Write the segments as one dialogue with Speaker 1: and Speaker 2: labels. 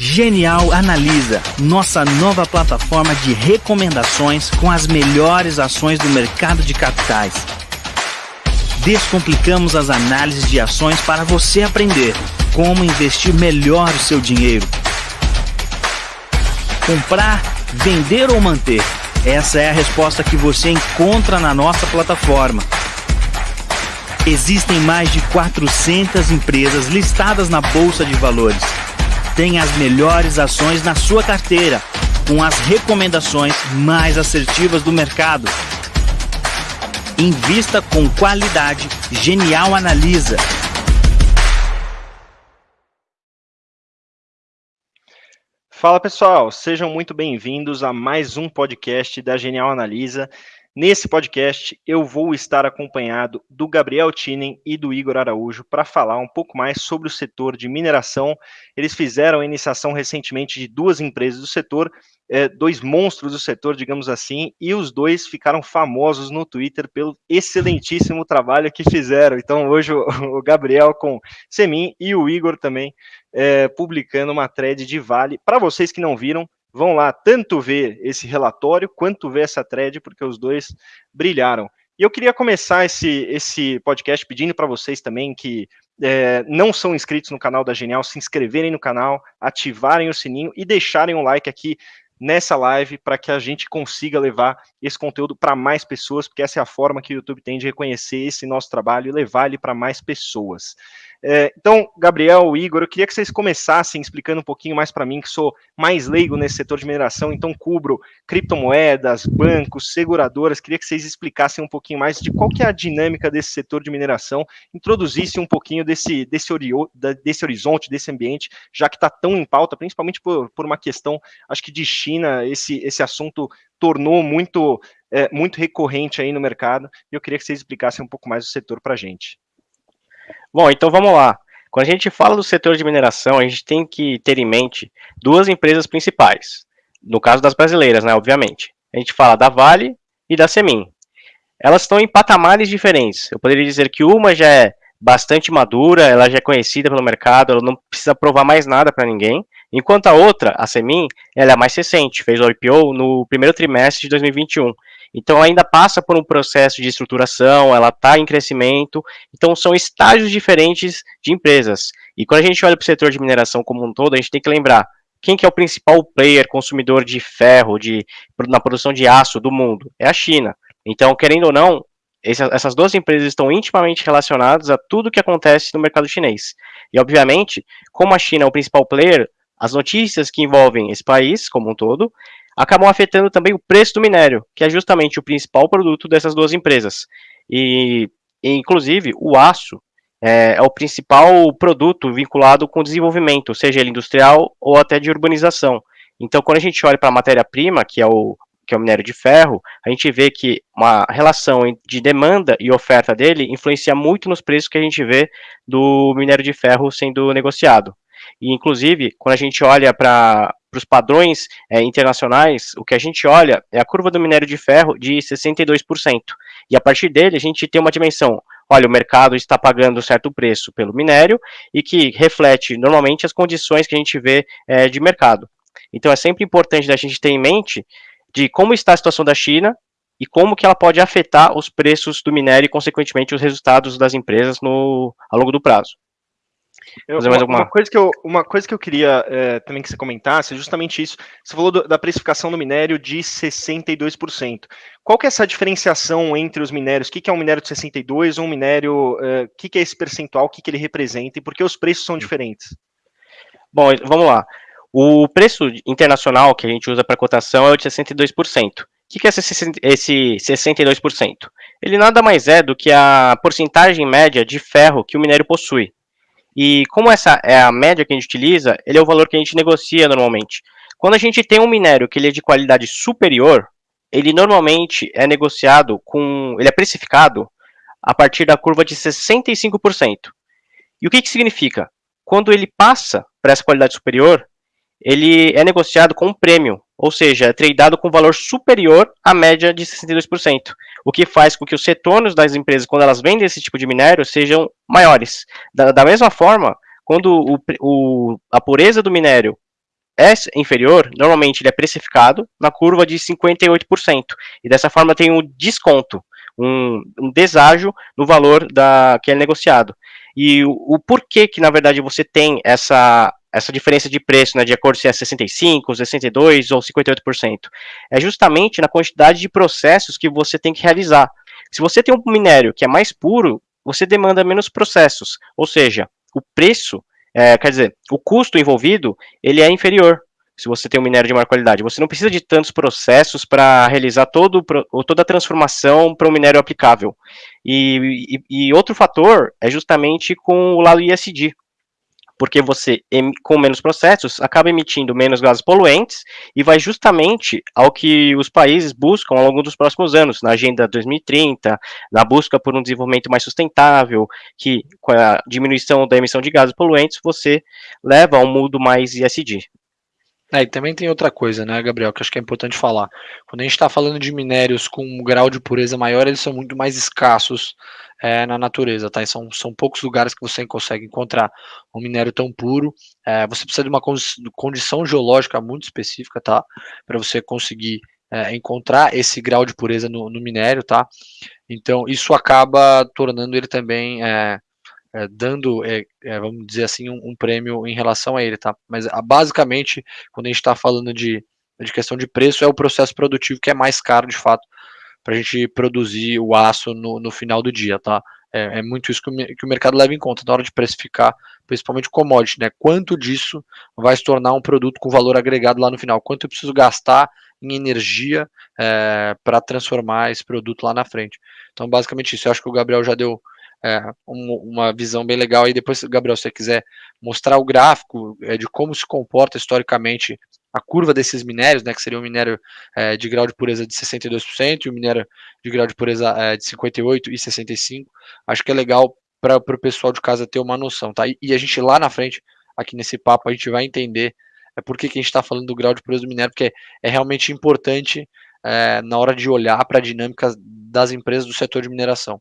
Speaker 1: Genial Analisa, nossa nova plataforma de recomendações com as melhores ações do mercado de capitais. Descomplicamos as análises de ações para você aprender como investir melhor o seu dinheiro. Comprar, vender ou manter? Essa é a resposta que você encontra na nossa plataforma. Existem mais de 400 empresas listadas na Bolsa de Valores tem as melhores ações na sua carteira, com as recomendações mais assertivas do mercado. Invista com qualidade. Genial Analisa.
Speaker 2: Fala pessoal, sejam muito bem-vindos a mais um podcast da Genial Analisa. Nesse podcast, eu vou estar acompanhado do Gabriel Tinen e do Igor Araújo para falar um pouco mais sobre o setor de mineração. Eles fizeram a iniciação recentemente de duas empresas do setor, é, dois monstros do setor, digamos assim, e os dois ficaram famosos no Twitter pelo excelentíssimo trabalho que fizeram. Então, hoje, o, Gabriel com Semin e o Igor também é, publicando uma thread de Vale. Para vocês que não viram, vão lá tanto ver esse relatório quanto ver essa thread, porque os dois brilharam. E eu queria começar esse, esse podcast pedindo para vocês também que é, não são inscritos no canal da Genial, se inscreverem no canal, ativarem o sininho e deixarem um like aqui nessa live para que a gente consiga levar esse conteúdo para mais pessoas, porque essa é a forma que o YouTube tem de reconhecer esse nosso trabalho e levar ele para mais pessoas. É, então, Gabriel, Igor, eu queria que vocês começassem explicando um pouquinho mais para mim, que sou mais leigo nesse setor de mineração, então cubro criptomoedas, bancos, seguradoras, queria que vocês explicassem um pouquinho mais de qual que é a dinâmica desse setor de mineração, introduzisse um pouquinho desse, desse, desse horizonte, desse ambiente, já que está tão em pauta, principalmente por, por uma questão, acho que de China, esse, esse assunto tornou muito, é, muito recorrente aí no mercado, e eu queria que vocês explicassem um pouco mais o setor para a gente.
Speaker 3: Bom, então vamos lá. Quando a gente fala do setor de mineração, a gente tem que ter em mente duas empresas principais. No caso das brasileiras, né, obviamente. A gente fala da Vale e da Semin. Elas estão em patamares diferentes. Eu poderia dizer que uma já é bastante madura, ela já é conhecida pelo mercado, ela não precisa provar mais nada para ninguém. Enquanto a outra, a Semin, ela é mais recente, fez o IPO no primeiro trimestre de 2021. Então ainda passa por um processo de estruturação, ela está em crescimento, então são estágios diferentes de empresas. E quando a gente olha para o setor de mineração como um todo, a gente tem que lembrar quem que é o principal player consumidor de ferro de, na produção de aço do mundo? É a China. Então, querendo ou não, essas duas empresas estão intimamente relacionadas a tudo que acontece no mercado chinês. E, obviamente, como a China é o principal player, as notícias que envolvem esse país como um todo acabam afetando também o preço do minério, que é justamente o principal produto dessas duas empresas. E, inclusive, o aço é, é, o principal produto vinculado com o desenvolvimento, seja ele industrial ou até de urbanização. Então, quando a gente olha para a matéria-prima, que é o que é o minério de ferro, a gente vê que uma relação de demanda e oferta dele influencia muito nos preços que a gente vê do minério de ferro sendo negociado. E, inclusive, quando a gente olha para os padrões é, internacionais, o que a gente olha é a curva do minério de ferro de 62%. E a partir dele, a gente tem uma dimensão. Olha, o mercado está pagando certo preço pelo minério e que reflete normalmente as condições que a gente vê é, de mercado. Então é sempre importante a gente ter em mente de como está a situação da China e como que ela pode afetar os preços do minério e, consequentemente, os resultados das empresas no, ao longo do prazo.
Speaker 2: Eu, uma, uma, coisa que eu, uma coisa que eu queria é, também que você comentasse é justamente isso. Você falou do, da precificação do minério de 62%. Qual que é essa diferenciação entre os minérios? O que, que é um minério de 62%, um minério... É, o que, que é esse percentual, o que, que ele representa e por que os preços são diferentes?
Speaker 3: Bom, vamos lá. O preço internacional que a gente usa para cotação é o de 62%. O que é esse 62%? Ele nada mais é do que a porcentagem média de ferro que o minério possui. E como essa é a média que a gente utiliza, ele é o valor que a gente negocia normalmente. Quando a gente tem um minério que ele é de qualidade superior, ele normalmente é negociado com, ele é precificado a partir da curva de 65%. E o que, que significa? Quando ele passa para essa qualidade superior, ele é negociado com um prêmio, ou seja, é tradeado com valor superior à média de 62%, o que faz com que os retornos das empresas, quando elas vendem esse tipo de minério, sejam maiores. Da, da mesma forma, quando o, o, a pureza do minério é inferior, normalmente ele é precificado na curva de 58%, e dessa forma tem um desconto, um, um deságio no valor da, que é negociado. E o, o porquê que, na verdade, você tem essa, essa diferença de preço, né, de acordo se é 65, 62 ou 58%, é justamente na quantidade de processos que você tem que realizar. Se você tem um minério que é mais puro, você demanda menos processos, ou seja, o preço, é, quer dizer, o custo envolvido, ele é inferior se você tem um minério de maior qualidade. Você não precisa de tantos processos para realizar todo, toda a transformação para um minério aplicável. E, e, e, outro fator é justamente com o lado ISD, porque você, com menos processos, acaba emitindo menos gases poluentes e vai justamente ao que os países buscam ao longo dos próximos anos, na Agenda 2030, na busca por um desenvolvimento mais sustentável, que com a diminuição da emissão de gases poluentes, você leva a um mundo mais ISD.
Speaker 4: É, e também tem outra coisa, né, Gabriel, que acho que é importante falar. Quando a gente está falando de minérios com um grau de pureza maior, eles são muito mais escassos é, na natureza, tá? E são, são poucos lugares que você consegue encontrar um minério tão puro. É, você precisa de uma condição geológica muito específica, tá? Para você conseguir é, encontrar esse grau de pureza no, no, minério, tá? Então, isso acaba tornando ele também é, é, dando, é, é, vamos dizer assim, um, um, prêmio em relação a ele, tá? Mas a, basicamente, quando a gente está falando de, de questão de preço, é o processo produtivo que é mais caro, de fato, para a gente produzir o aço no, no final do dia, tá? É, é, muito isso que o, que o, mercado leva em conta na hora de precificar, principalmente commodity, né? Quanto disso vai se tornar um produto com valor agregado lá no final? Quanto eu preciso gastar em energia é, para transformar esse produto lá na frente? Então, basicamente isso. Eu acho que o Gabriel já deu é, um, uma visão bem legal. E depois, Gabriel, se você quiser mostrar o gráfico é, de como se comporta historicamente a curva desses minérios, né, que seria um minério é, de grau de pureza de 62% e o um minério de grau de pureza é, de 58% e 65%, acho que é legal para o pessoal de casa ter uma noção, tá? E, e, a gente lá na frente, aqui nesse papo, a gente vai entender é, por que, que a gente está falando do grau de pureza do minério, porque é realmente importante é, na hora de olhar para a dinâmica das empresas do setor de mineração.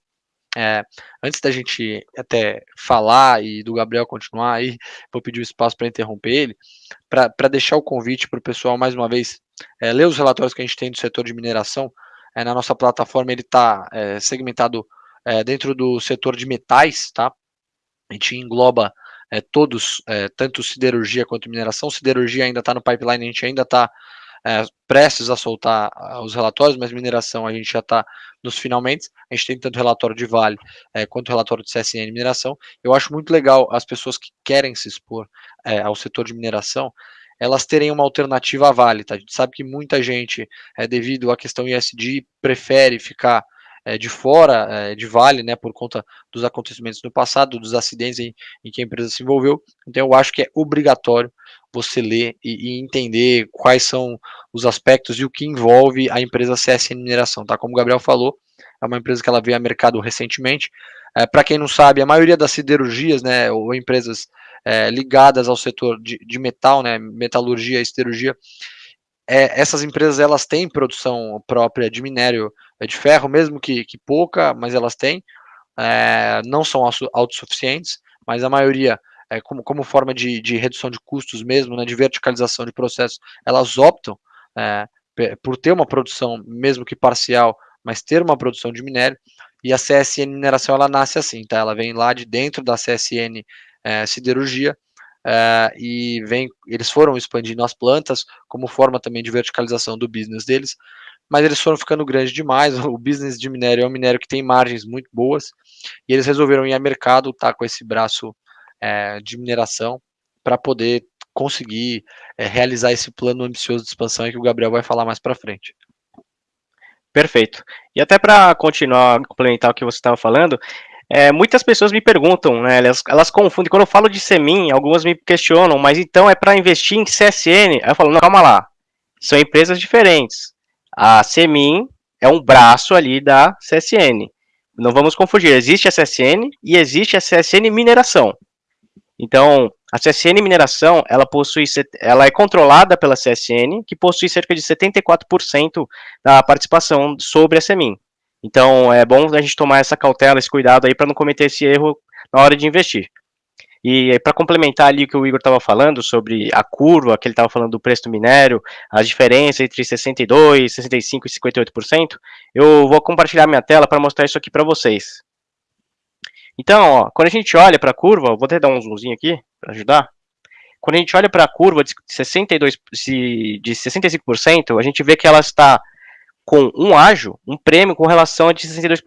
Speaker 4: É, antes da gente até falar e do Gabriel continuar aí, vou pedir o espaço para interromper ele, para deixar o convite para o pessoal, mais uma vez, é, ler os relatórios que a gente tem do setor de mineração. É, na nossa plataforma ele está é, segmentado é, dentro do setor de metais, tá? A gente engloba é, todos, tanto siderurgia quanto mineração. Siderurgia ainda está no pipeline, a gente ainda está é, prestes a soltar os relatórios, mas mineração a gente já está nos finalmente. A gente tem tanto relatório de Vale é, quanto relatório de CSN mineração. Eu acho muito legal as pessoas que querem se expor é, ao setor de mineração elas terem uma alternativa à Vale. Tá? A gente sabe que muita gente, é, devido à questão ISD, prefere ficar é, de fora é, de Vale, né, por conta dos acontecimentos no passado, dos acidentes em, em, que a empresa se envolveu. Então, eu acho que é obrigatório você ler e, e, entender quais são os aspectos e o que envolve a empresa CSN Mineração, tá? Como o Gabriel falou, é uma empresa que ela veio a mercado recentemente. É, Para quem não sabe, a maioria das siderurgias, né, ou empresas é, ligadas ao setor de, de, metal, né, metalurgia e siderurgia, é, essas empresas elas têm produção própria de minério de ferro, mesmo que, que pouca, mas elas têm. É, não são autossuficientes, mas a maioria, é, como, como forma de, de redução de custos mesmo, né, de verticalização de processos, elas optam é, por ter uma produção, mesmo que parcial, mas ter uma produção de minério. E a CSN Mineração ela nasce assim, tá? Ela vem lá de dentro da CSN é, Siderurgia Uh, e vem, eles foram expandindo as plantas como forma também de verticalização do business deles, mas eles foram ficando grandes demais. O business de minério é um minério que tem margens muito boas e eles resolveram ir a mercado, tá com esse braço é, de mineração para poder conseguir é, realizar esse plano ambicioso de expansão que o Gabriel vai falar mais para frente.
Speaker 3: Perfeito. E até para continuar, complementar o que você estava falando, é, muitas pessoas me perguntam, né, elas, elas, confundem, quando eu falo de SEMIN, algumas me questionam, mas então é para investir em CSN? Aí eu falo, não, calma lá, são empresas diferentes. A SEMIN é um braço ali da CSN. Não vamos confundir, existe a CSN e existe a CSN Mineração. Então, a CSN Mineração, ela possui, ela é controlada pela CSN, que possui cerca de 74% da participação sobre a SEMIN. Então é bom a gente tomar essa cautela, esse cuidado aí para não cometer esse erro na hora de investir. E para complementar ali o que o Igor estava falando sobre a curva, que ele estava falando do preço do minério, a diferença entre 62, 65 e 58%, eu vou compartilhar minha tela para mostrar isso aqui para vocês. Então, ó, quando a gente olha para a curva, vou até dar um zoomzinho aqui para ajudar. Quando a gente olha para a curva de 62, de 65%, a gente vê que ela está com um ágio, um prêmio com relação a de 62%,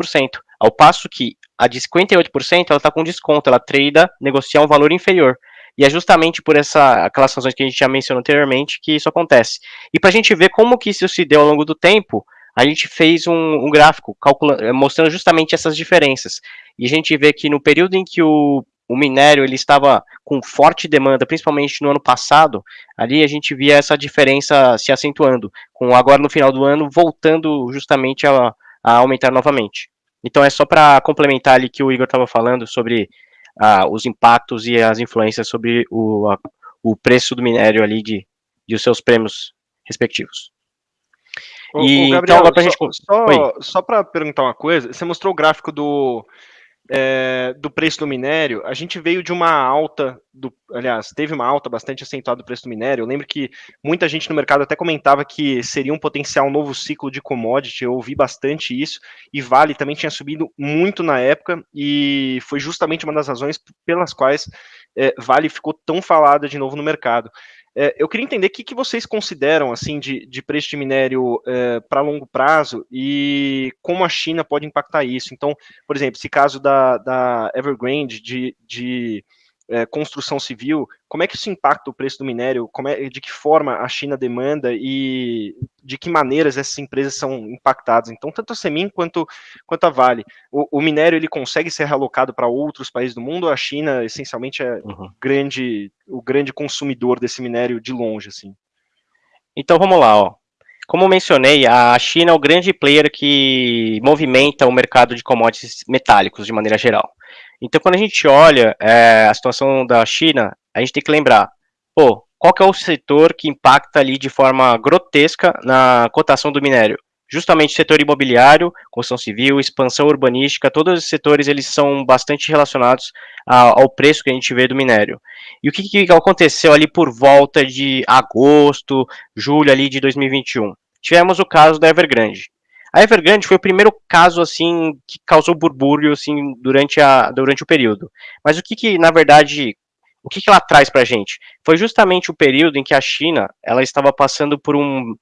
Speaker 3: ao passo que a de 58% ela está com desconto, ela trada negociar um valor inferior. E é justamente por essa, aquelas razões que a gente já mencionou anteriormente que isso acontece. E para a gente ver como que isso se deu ao longo do tempo, a gente fez um, um gráfico mostrando justamente essas diferenças. E a gente vê que no período em que o o minério ele estava com forte demanda, principalmente no ano passado, ali a gente via essa diferença se acentuando, com agora no final do ano voltando justamente a, a aumentar novamente. Então é só para complementar ali que o Igor estava falando sobre ah, os impactos e as influências sobre o, a, o preço do minério ali de, de os seus prêmios respectivos.
Speaker 2: e, então, Gabriel, então, gente... só, só para perguntar uma coisa, você mostrou o gráfico do é, do preço do minério, a gente veio de uma alta, do, aliás, teve uma alta bastante acentuada do preço do minério. Eu lembro que muita gente no mercado até comentava que seria um potencial novo ciclo de commodity, eu ouvi bastante isso, e Vale também tinha subido muito na época, e foi justamente uma das razões pelas quais é, Vale ficou tão falada de novo no mercado. É, eu queria entender o que, que vocês consideram assim de, de preço de minério é, para longo prazo e como a China pode impactar isso. Então, por exemplo, esse caso da, da Evergrande de, de é, construção civil, como é que isso impacta o preço do minério? É, de que forma a China demanda e de que maneiras essas empresas são impactadas? Então, tanto a Semin quanto, quanto a Vale. O, o minério ele consegue ser realocado para outros países do mundo? A China, essencialmente, é uhum. grande, o grande consumidor desse minério de longe, assim.
Speaker 3: Então, vamos lá, ó. Como mencionei, a China é o grande player que movimenta o mercado de commodities metálicos de maneira geral. Então, quando a gente olha é, a situação da China, a gente tem que lembrar, pô, qual que é o setor que impacta ali de forma grotesca na cotação do minério? Justamente o setor imobiliário, construção civil, expansão urbanística, todos os setores eles são bastante relacionados ao preço que a gente vê do minério. E o que, que aconteceu ali por volta de agosto, julho ali de 2021? Tivemos o caso da Evergrande. A Evergrande foi o primeiro caso assim que causou burbúrio assim durante, a, durante o período. Mas o que, que na verdade o que, que ela traz para a gente? Foi justamente o período em que a China ela estava passando por um,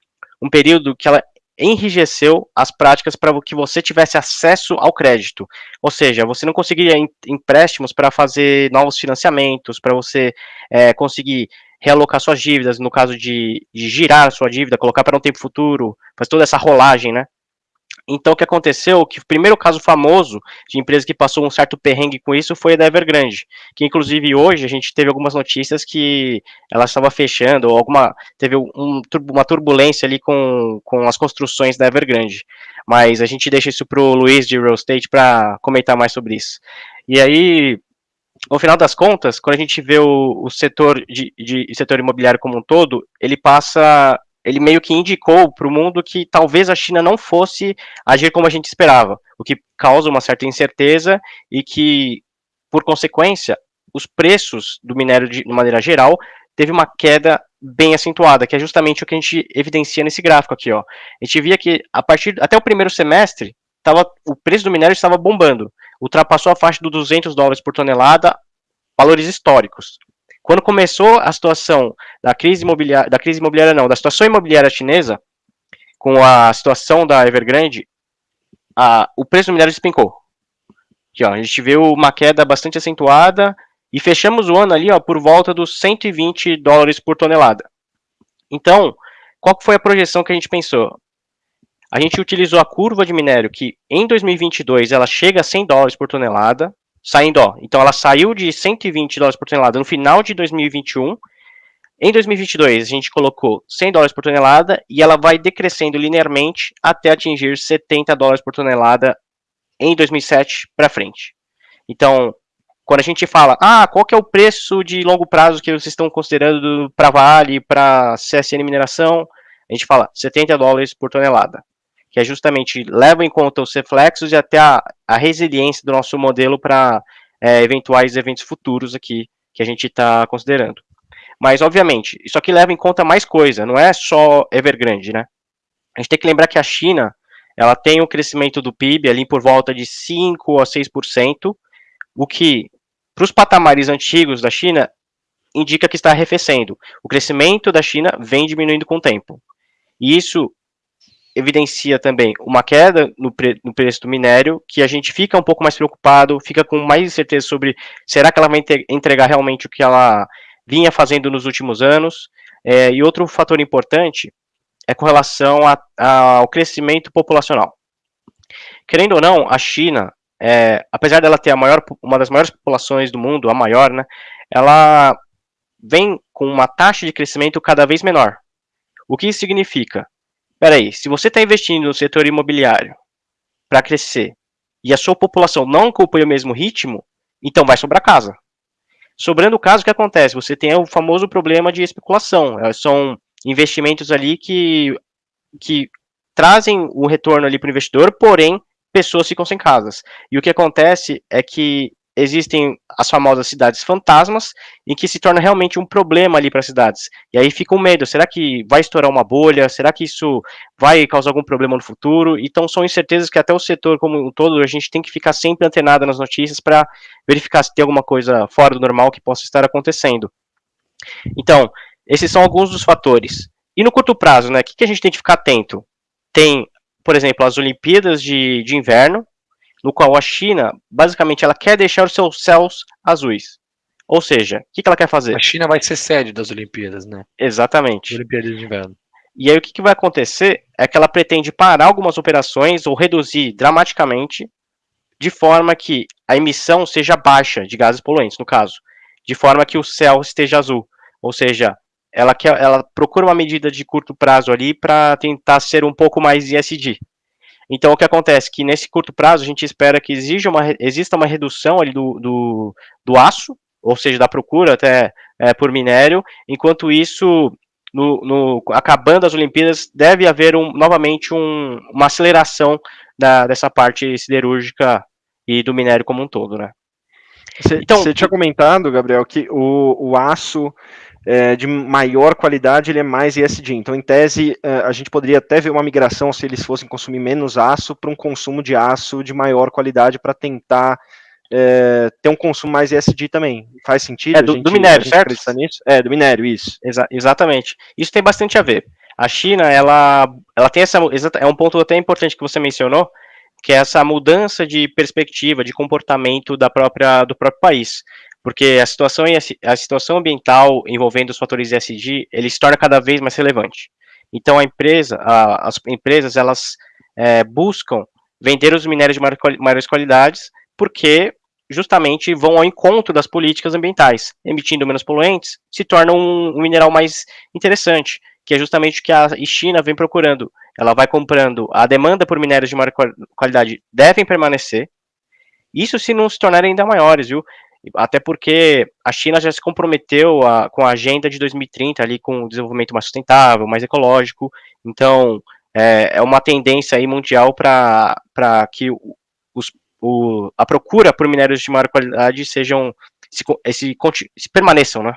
Speaker 3: um período que ela enrijeceu as práticas para que você tivesse acesso ao crédito. Ou seja, você não conseguiria empréstimos para fazer novos financiamentos, para você é, conseguir realocar suas dívidas, no caso de, de girar sua dívida, colocar para um tempo futuro, faz toda essa rolagem, né? Então, o que aconteceu, que o primeiro caso famoso de empresa que passou um certo perrengue com isso foi a da Evergrande, que inclusive hoje a gente teve algumas notícias que ela estava fechando, ou alguma, teve um, uma turbulência ali com, com as construções da Evergrande. Mas a gente deixa isso para o Luiz de Real Estate para comentar mais sobre isso. E aí, no final das contas, quando a gente vê o, o setor de, de setor imobiliário como um todo, ele passa ele meio que indicou para o mundo que talvez a China não fosse agir como a gente esperava, o que causa uma certa incerteza e que, por consequência, os preços do minério de, de maneira geral teve uma queda bem acentuada, que é justamente o que a gente evidencia nesse gráfico aqui, ó. A gente via que a partir até o primeiro semestre, tava, o preço do minério estava bombando, ultrapassou a faixa dos 200 dólares por tonelada, valores históricos. Quando começou a situação da crise imobiliária, da crise imobiliária não, da situação imobiliária chinesa, com a situação da Evergrande, a, o preço do minério despencou. Aqui, ó, a gente viu uma queda bastante acentuada e fechamos o ano ali ó, por volta dos 120 dólares por tonelada. Então, qual foi a projeção que a gente pensou? A gente utilizou a curva de minério que em 2022 ela chega a 100 dólares por tonelada, saindo, ó. Então ela saiu de 120 dólares por tonelada no final de 2021. Em 2022, a gente colocou 100 dólares por tonelada e ela vai decrescendo linearmente até atingir 70 dólares por tonelada em 2007 para frente. Então, quando a gente fala, ah, qual que é o preço de longo prazo que vocês estão considerando para Vale, para CSN Mineração, a gente fala 70 dólares por tonelada que é justamente leva em conta os reflexos e até a, a resiliência do nosso modelo para é, eventuais eventos futuros aqui que a gente está considerando. Mas, obviamente, isso aqui leva em conta mais coisa, não é só Evergrande, né? A gente tem que lembrar que a China, ela tem um crescimento do PIB ali por volta de 5 a 6%, o que, para os patamares antigos da China, indica que está arrefecendo. O crescimento da China vem diminuindo com o tempo. E isso evidencia também uma queda no, pre no, preço do minério, que a gente fica um pouco mais preocupado, fica com mais incerteza sobre será que ela vai entregar realmente o que ela vinha fazendo nos últimos anos. É, e outro fator importante é com relação a, a, ao crescimento populacional. Querendo ou não, a China, é, apesar dela ter a maior, uma das maiores populações do mundo, a maior, né, ela vem com uma taxa de crescimento cada vez menor. O que isso significa? Peraí, se você está investindo no setor imobiliário para crescer e a sua população não acompanha o mesmo ritmo, então vai sobrar casa. Sobrando o caso, o que acontece? Você tem o famoso problema de especulação. É, são investimentos ali que, que trazem um retorno ali para o investidor, porém, pessoas ficam sem casas. E o que acontece é que existem as famosas cidades fantasmas, em que se torna realmente um problema ali para as cidades. E aí fica o um medo, será que vai estourar uma bolha? Será que isso vai causar algum problema no futuro? Então são incertezas que até o setor como um todo, a gente tem que ficar sempre antenado nas notícias para verificar se tem alguma coisa fora do normal que possa estar acontecendo. Então, esses são alguns dos fatores. E no curto prazo, né, o que, que a gente tem que ficar atento? Tem, por exemplo, as Olimpíadas de, de Inverno, no qual a China, basicamente, ela quer deixar os seus céus azuis. Ou seja, o que, que ela quer fazer?
Speaker 4: A China vai ser sede das Olimpíadas, né?
Speaker 3: Exatamente.
Speaker 4: Olimpíadas de Inverno.
Speaker 3: E aí o que, que vai acontecer é que ela pretende parar algumas operações ou reduzir dramaticamente, de forma que a emissão seja baixa de gases poluentes, no caso, de forma que o céu esteja azul. Ou seja, ela, quer, ela procura uma medida de curto prazo ali para tentar ser um pouco mais ISD. Então, o que acontece? Que nesse curto prazo, a gente espera que exija uma, exista uma redução ali do, do, do aço, ou seja, da procura até é, por minério, enquanto isso, no, no, acabando as Olimpíadas, deve haver um, novamente um, uma aceleração da, dessa parte siderúrgica e do minério como um todo, né?
Speaker 2: Você, então, você tinha comentado, Gabriel, que o, o aço é, de maior qualidade, ele é mais ESG. Então, em tese, é, a gente poderia até ver uma migração, se eles fossem consumir menos aço, para um consumo de aço de maior qualidade, para tentar é, ter um consumo mais ESG também. Faz sentido?
Speaker 3: É, do, gente, do minério, certo?
Speaker 2: Nisso? É, do minério, isso.
Speaker 3: Exa exatamente. Isso tem bastante a ver. A China, ela, ela tem essa. É um ponto até importante que você mencionou, que é essa mudança de perspectiva, de comportamento da própria, do próprio país porque a situação, a situação ambiental envolvendo os fatores ESG, ele se torna cada vez mais relevante. Então a empresa, a, as empresas, elas é, buscam vender os minérios de maiores qualidades, porque justamente vão ao encontro das políticas ambientais, emitindo menos poluentes, se torna um, um mineral mais interessante, que é justamente o que a China vem procurando. Ela vai comprando, a demanda por minérios de maior qualidade devem permanecer, isso se não se tornarem ainda maiores, viu? Até porque a China já se comprometeu a, com a agenda de 2030 ali com o desenvolvimento mais sustentável, mais ecológico. Então é, é uma tendência aí mundial para que os, o, a procura por minérios de maior qualidade sejam se, se, se permaneçam, né?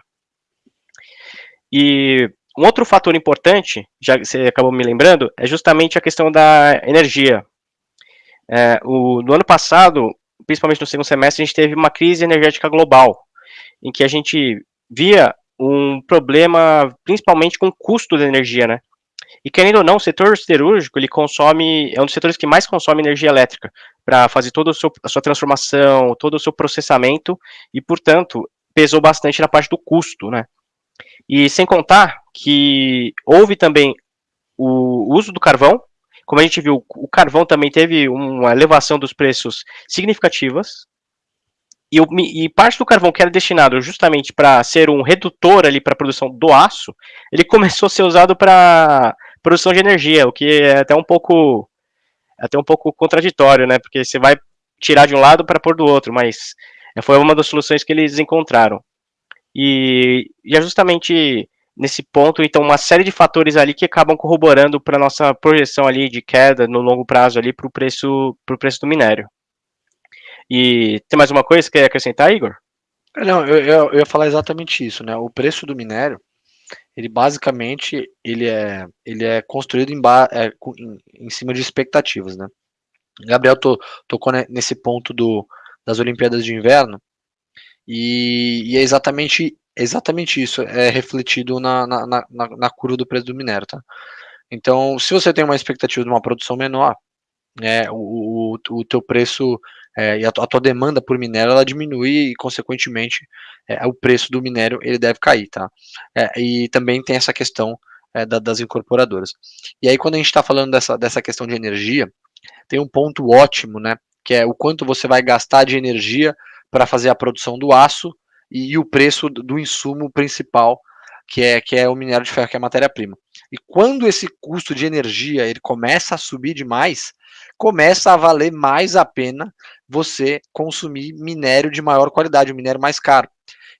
Speaker 3: E um outro fator importante, já que você acabou me lembrando, é justamente a questão da energia. É, o, no ano passado, principalmente no segundo semestre, a gente teve uma crise energética global, em que a gente via um problema principalmente com o custo da energia, né? E querendo ou não, o setor siderúrgico, ele consome, é um dos setores que mais consome energia elétrica para fazer toda a sua transformação, todo o seu processamento, e portanto, pesou bastante na parte do custo, né? E sem contar que houve também o uso do carvão, como a gente viu, o carvão também teve uma elevação dos preços significativas. E, e parte do carvão que era destinado justamente para ser um redutor ali para a produção do aço, ele começou a ser usado para produção de energia, o que é até um pouco até um pouco contraditório, né? Porque você vai tirar de um lado para pôr do outro, mas foi uma das soluções que eles encontraram. E, e é justamente nesse ponto, então uma série de fatores ali que acabam corroborando para nossa projeção ali de queda no longo prazo ali para o preço, pro preço do minério. E tem mais uma coisa que quer acrescentar, Igor?
Speaker 4: Não, eu, eu, eu ia falar exatamente isso, né? O preço do minério, ele basicamente ele é, ele é construído em, ba, é, em, em cima de expectativas, né? Gabriel to, tocou nesse ponto do, das Olimpíadas de Inverno e, e é exatamente, exatamente isso, é refletido na, na, na, na curva do preço do minério, tá? Então, se você tem uma expectativa de uma produção menor, né, o, o, o teu preço é, e a, a, tua demanda por minério ela diminui e consequentemente é, o preço do minério ele deve cair, tá? É, e também tem essa questão é, da, das incorporadoras. E aí quando a gente está falando dessa, dessa questão de energia, tem um ponto ótimo, né? Que é o quanto você vai gastar de energia para fazer a produção do aço e, o preço do, insumo principal que é, que é o minério de ferro, que é a matéria-prima. E quando esse custo de energia ele começa a subir demais, começa a valer mais a pena você consumir minério de maior qualidade, um minério mais caro.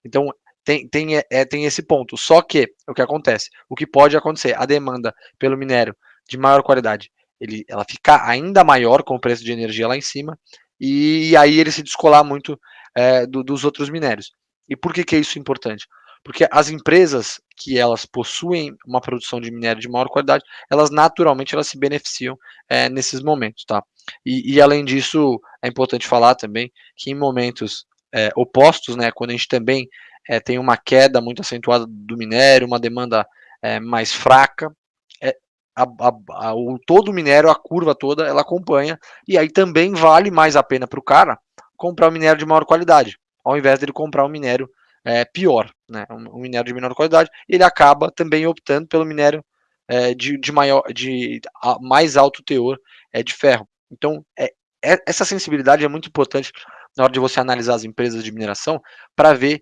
Speaker 4: Então, tem, tem, é, é, tem esse ponto. Só que, o que acontece? O que pode acontecer? A demanda pelo minério de maior qualidade, ele, ela ficar ainda maior com o preço de energia lá em cima, e, e aí ele se descolar muito é, do, dos outros minérios. E por que, que é isso importante? Porque as empresas que elas possuem uma produção de minério de maior qualidade, elas naturalmente elas se beneficiam é, nesses momentos, tá? E, e, além disso, é importante falar também que em momentos é, opostos, né, quando a gente também é, tem uma queda muito acentuada do minério, uma demanda mais fraca, a, a, a, o, todo o minério, a curva toda, ela acompanha, e aí também vale mais a pena para o cara comprar o minério de maior qualidade, ao invés dele comprar o minério é, pior, né, um, um, minério de menor qualidade, ele acaba também optando pelo minério é, de, de, maior, de a, mais alto teor é, de ferro. Então, é, é, essa sensibilidade é muito importante na hora de você analisar as empresas de mineração para ver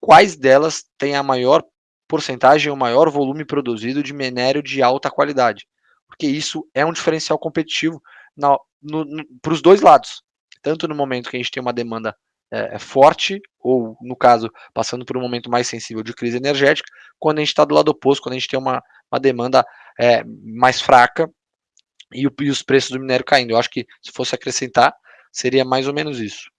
Speaker 4: quais delas têm a maior porcentagem, o maior volume produzido de minério de alta qualidade, porque isso é um diferencial competitivo para os dois lados, tanto no momento que a gente tem uma demanda é, é, forte, ou no caso, passando por um momento mais sensível de crise energética, quando a gente está do lado oposto, quando a gente tem uma, uma demanda é, mais fraca e, o, e os preços do minério caindo. Eu acho que se fosse acrescentar, seria mais ou menos isso.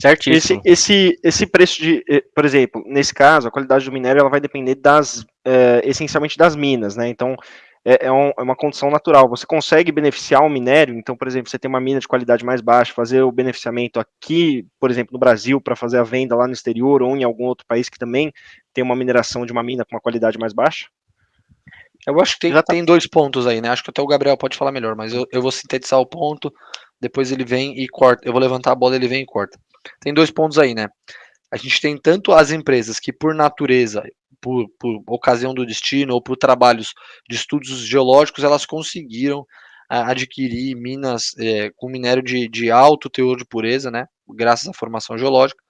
Speaker 2: Certíssimo. Esse, esse, esse preço de, eh, por exemplo, nesse caso, a qualidade do minério ela vai depender das, é, essencialmente das minas, né? Então, é, é, um, é, uma condição natural. Você consegue beneficiar o minério, então, por exemplo, você tem uma mina de qualidade mais baixa, fazer o beneficiamento aqui, por exemplo, no Brasil, para fazer a venda lá no exterior ou em algum outro país que também tem uma mineração de uma mina com uma qualidade mais baixa?
Speaker 4: Eu acho que tem, tem dois pontos aí, né? Acho que até o Gabriel pode falar melhor, mas eu, eu vou sintetizar o ponto, depois ele vem e corta. Eu vou levantar a bola, ele vem e corta. Tem dois pontos aí, né? A gente tem tanto as empresas que, por natureza, por, por ocasião do destino ou por trabalhos de estudos geológicos, elas conseguiram adquirir minas é, com minério de, de alto teor de pureza, né, graças à formação geológica,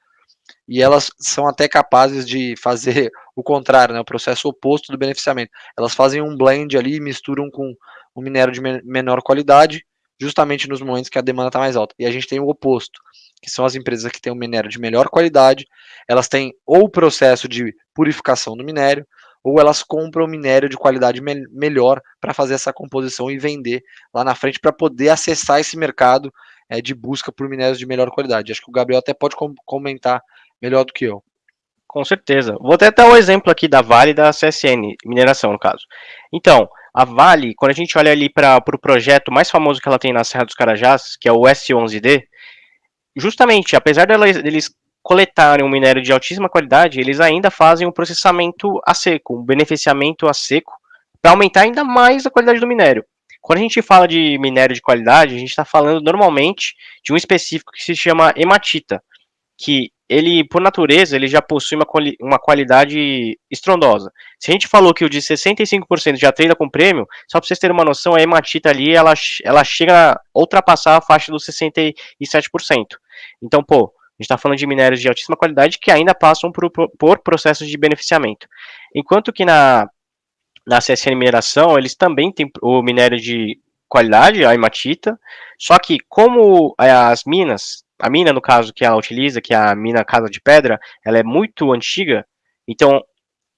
Speaker 4: e elas são até capazes de fazer o contrário, né, o processo oposto do beneficiamento. Elas fazem um blend ali, misturam com um minério de menor qualidade, justamente nos momentos que a demanda está mais alta. E a gente tem o oposto, que são as empresas que têm um minério de melhor qualidade, elas têm ou o processo de purificação do minério, ou elas compram minério de qualidade me melhor para fazer essa composição e vender lá na frente para poder acessar esse mercado é, de busca por minérios de melhor qualidade. Acho que o Gabriel até pode com comentar melhor do que eu.
Speaker 3: Com certeza. Vou até dar o um exemplo aqui da Vale e da CSN, mineração no caso. Então, a Vale, quando a gente olha ali para o pro projeto mais famoso que ela tem na Serra dos Carajás, que é o S11D, justamente, apesar deles coletarem um minério de altíssima qualidade, eles ainda fazem um processamento a seco, um beneficiamento a seco, para aumentar ainda mais a qualidade do minério. Quando a gente fala de minério de qualidade, a gente está falando normalmente de um específico que se chama hematita, que ele, por natureza, ele já possui uma, quali uma qualidade estrondosa. Se a gente falou que o de 65% já treina com prêmio, só para vocês terem uma noção, a hematita ali, ela, ela chega a ultrapassar a faixa dos 67%. Então, pô, a gente está falando de minérios de altíssima qualidade que ainda passam por, por processos de beneficiamento. Enquanto que na, na CSN Mineração, eles também têm o minério de qualidade, a hematita, só que como as minas, a mina no caso que ela utiliza, que é a mina Casa de Pedra, ela é muito antiga, então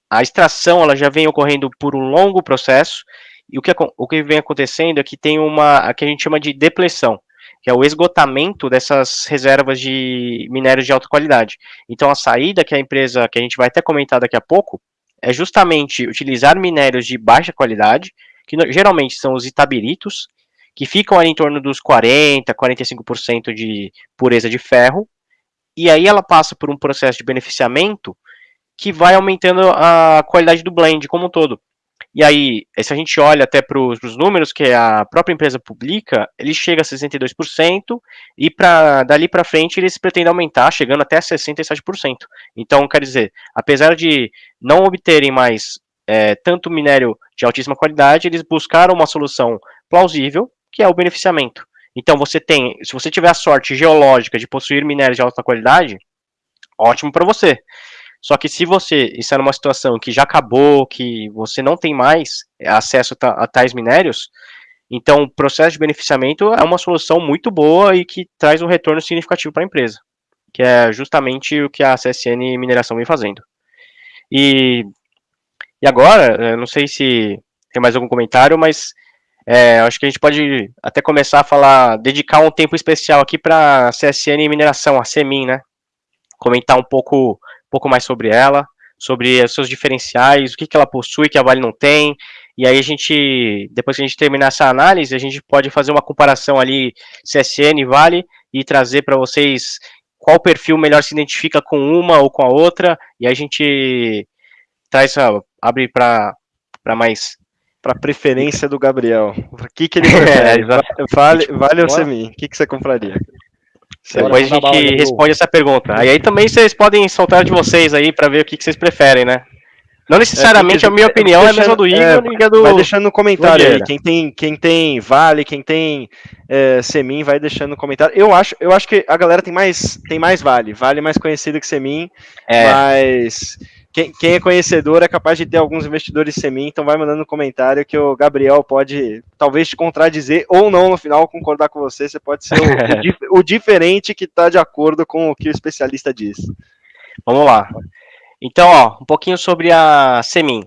Speaker 3: a extração ela já vem ocorrendo por um longo processo, e o que, o que vem acontecendo é que tem uma, a que a gente chama de depressão, que é o esgotamento dessas reservas de minérios de alta qualidade. Então, a saída que a empresa, que a gente vai até comentar daqui a pouco, é justamente utilizar minérios de baixa qualidade, que geralmente são os itabiritos, que ficam ali em torno dos 40, 45% de pureza de ferro, e aí ela passa por um processo de beneficiamento que vai aumentando a qualidade do blend como um todo. E aí, se a gente olha até para os números que a própria empresa publica, ele chega a 62% e para dali para frente eles pretendem aumentar, chegando até 67%. Então, quer dizer, apesar de não obterem mais é, tanto minério de altíssima qualidade, eles buscaram uma solução plausível, que é o beneficiamento. Então, você tem, se você tiver a sorte geológica de possuir minérios de alta qualidade, ótimo para você. Só que se você está numa situação que já acabou, que você não tem mais acesso a tais minérios, então o processo de beneficiamento é uma solução muito boa e que traz um retorno significativo para a empresa, que é justamente o que a CSN Mineração vem fazendo. E, e agora, não sei se tem mais algum comentário, mas é, acho que a gente pode até começar a falar, dedicar um tempo especial aqui para a CSN Mineração, a CEMIN, né? Comentar um pouco pouco mais sobre ela, sobre os seus diferenciais, o que, que ela possui que a Vale não tem, e aí a gente, depois que a gente terminar essa análise, a gente pode fazer uma comparação ali CSN e Vale e trazer para vocês qual perfil melhor se identifica com uma ou com a outra, e aí a gente traz, abre para mais
Speaker 2: para preferência do Gabriel. O que, que ele prefere? é, vale, vale ou Semi? O que, que você compraria?
Speaker 3: Depois a gente responde essa pergunta. Aí, aí também vocês podem soltar de vocês aí para ver o que, que vocês preferem, né? Não necessariamente é, a minha opinião deixando, é a mesma do Igor é, e a do.
Speaker 2: Vai deixando no comentário aí. Quem tem, quem tem Vale, quem tem é, Semin, vai deixando no comentário. Eu acho, eu acho que a galera tem mais, tem mais Vale. Vale mais conhecido que Semin, é. mas quem, quem, é conhecedor é capaz de ter alguns investidores semi, então vai mandando no comentário que o Gabriel pode talvez te contradizer ou não no final concordar com você. Você pode ser o, o, o diferente que está de acordo com o que o especialista diz.
Speaker 3: Vamos lá. Então, ó, um pouquinho sobre a Semin.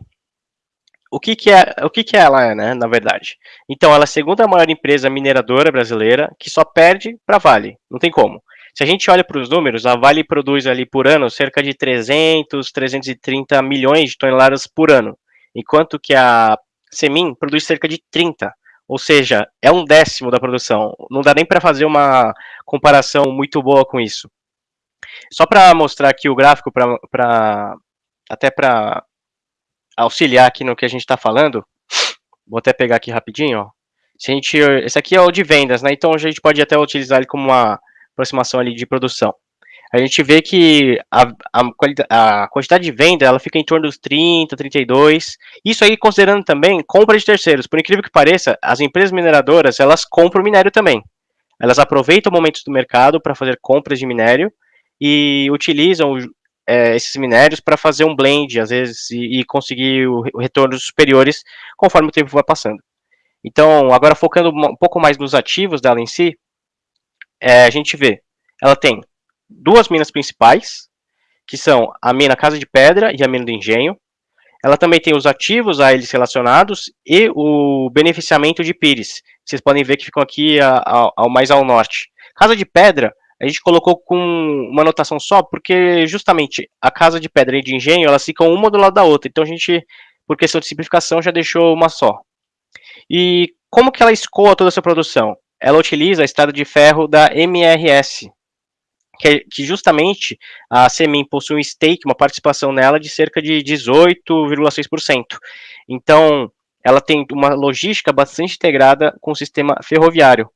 Speaker 3: O que, que é, o que, que ela é, né, na verdade? Então, ela é a segunda maior empresa mineradora brasileira que só perde para Vale. Não tem como. Se a gente olha para os números, a Vale produz ali por ano cerca de 300, 330 milhões de toneladas por ano, enquanto que a Semin produz cerca de 30, ou seja, é um décimo da produção. Não dá nem para fazer uma comparação muito boa com isso. Só para mostrar aqui o gráfico, pra, pra até para auxiliar aqui no que a gente está falando, vou até pegar aqui rapidinho. Ó. Se a gente, esse aqui é o de vendas, né? Então a gente pode até utilizar ele como uma aproximação ali de produção. A gente vê que a, a, a, quantidade de venda ela fica em torno dos 30, 32. Isso aí considerando também compra de terceiros. Por incrível que pareça, as empresas mineradoras elas compram minério também. Elas aproveitam momentos do mercado para fazer compras de minério e utilizam é, esses minérios para fazer um blend, às vezes, e, e conseguir o, o retornos superiores conforme o tempo vai passando. Então, agora focando um pouco mais nos ativos dela em si, é, a gente vê, ela tem duas minas principais, que são a mina Casa de Pedra e a mina do Engenho. Ela também tem os ativos a eles relacionados e o beneficiamento de Pires. Vocês podem ver que ficam aqui ao, ao mais ao norte. Casa de Pedra, a gente colocou com uma anotação só, porque justamente a Casa de Pedra e de Engenho, elas ficam uma do lado da outra. Então a gente, por questão de simplificação, já deixou uma só. E como que ela escoa toda essa produção? Ela utiliza a estrada de ferro da MRS, que, que justamente a Semin possui um stake, uma participação nela de cerca de 18,6%. Então, ela tem uma logística bastante integrada com o sistema ferroviário.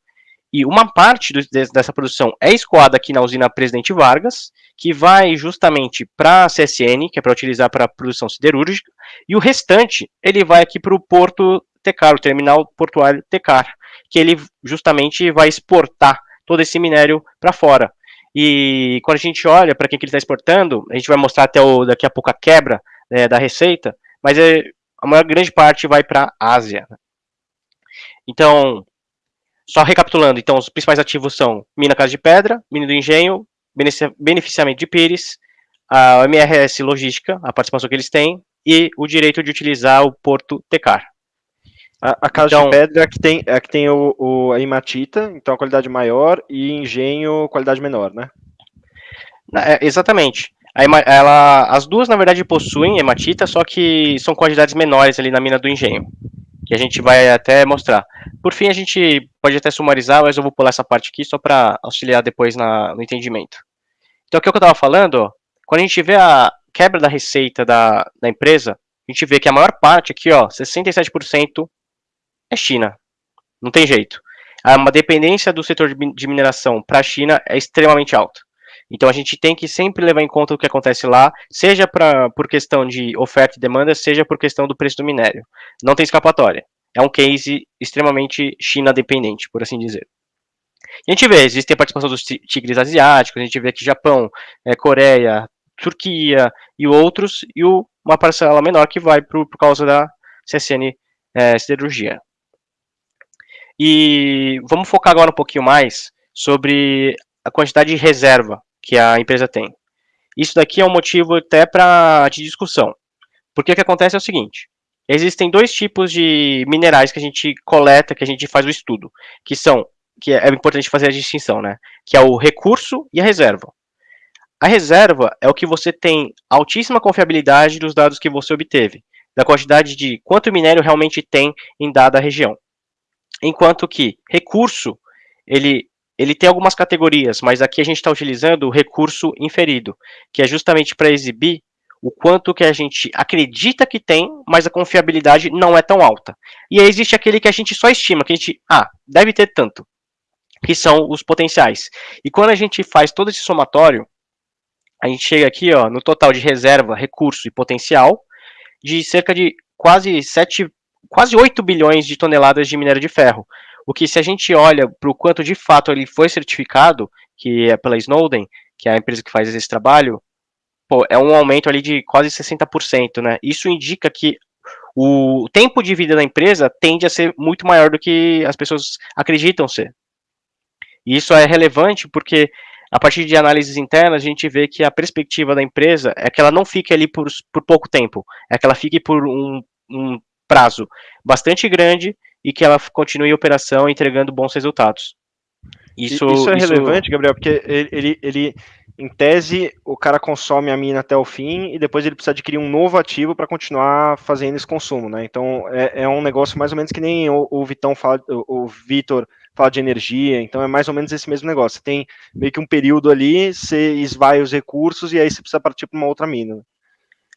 Speaker 3: E uma parte do, dessa produção é escoada aqui na usina Presidente Vargas, que vai justamente para a CSN, que é para utilizar para produção siderúrgica, e o restante ele vai aqui para o porto Tecar, o terminal portuário Tecar, que ele justamente vai exportar todo esse minério para fora. E quando a gente olha para quem que ele está exportando, a gente vai mostrar até o, daqui a pouco a quebra né, da receita, mas é, a maior grande parte vai para a Ásia. Então, só recapitulando, então os principais ativos são Mina Casa de Pedra, Mina do Engenho, beneficiamento de Pires, a MRS Logística, a participação que eles têm, e o direito de utilizar o Porto Tecar.
Speaker 2: A, a casa então, de pedra é que tem, é que tem o, o, a hematita, então a qualidade maior, e engenho, qualidade menor, né?
Speaker 3: É, exatamente. Ela, as duas, na verdade, possuem hematita, só que são quantidades menores ali na mina do engenho, que a gente vai até mostrar. Por fim, a gente pode até sumarizar, mas eu vou pular essa parte aqui só para auxiliar depois na, no entendimento. Então, o que eu estava falando, quando a gente vê a quebra da receita da, da empresa, a gente vê que a maior parte aqui, ó, 67% é China. Não tem jeito. Uma dependência do setor de mineração para a China é extremamente alta. Então a gente tem que sempre levar em conta o que acontece lá, seja pra, por questão de oferta e demanda, seja por questão do preço do minério. Não tem escapatória. É um case extremamente China dependente, por assim dizer. E a gente vê, existe a participação dos tigres asiáticos, a gente vê aqui Japão, é, Coreia, Turquia e outros, e o, uma parcela menor que vai pro, por causa da CSN é, Siderurgia. E vamos focar agora um pouquinho mais sobre a quantidade de reserva que a empresa tem. Isso daqui é um motivo até para de discussão. Porque o que acontece é o seguinte: existem dois tipos de minerais que a gente coleta, que a gente faz o estudo, que são que é importante fazer a distinção, né? Que é o recurso e a reserva. A reserva é o que você tem altíssima confiabilidade dos dados que você obteve, da quantidade de quanto minério realmente tem em dada região. Enquanto que recurso, ele, ele tem algumas categorias, mas aqui a gente está utilizando o recurso inferido, que é justamente para exibir o quanto que a gente acredita que tem, mas a confiabilidade não é tão alta. E aí existe aquele que a gente só estima, que a gente, ah, deve ter tanto, que são os potenciais. E quando a gente faz todo esse somatório, a gente chega aqui ó, no total de reserva, recurso e potencial, de cerca de quase 7 quase 8 bilhões de toneladas de minério de ferro. O que, se a gente olha para o quanto de fato ele foi certificado, que é pela Snowden, que é a empresa que faz esse trabalho, pô, é um aumento ali de quase 60%, né? Isso indica que o tempo de vida da empresa tende a ser muito maior do que as pessoas acreditam ser. E isso é relevante porque a partir de análises internas, a gente vê que a perspectiva da empresa é que ela não fique ali por, por pouco tempo, é que ela fique por um, um prazo bastante grande e que ela continue em operação entregando bons resultados.
Speaker 2: Isso, isso é isso... relevante, Gabriel, porque ele, ele, ele, em tese, o cara consome a mina até o fim e depois ele precisa adquirir um novo ativo para continuar fazendo esse consumo, né? Então é, é, um negócio mais ou menos que nem o, o Vitão fala, o, o Vitor fala de energia, então é mais ou menos esse mesmo negócio. Você tem meio que um período ali, você esvai os recursos e aí você precisa partir para uma outra mina.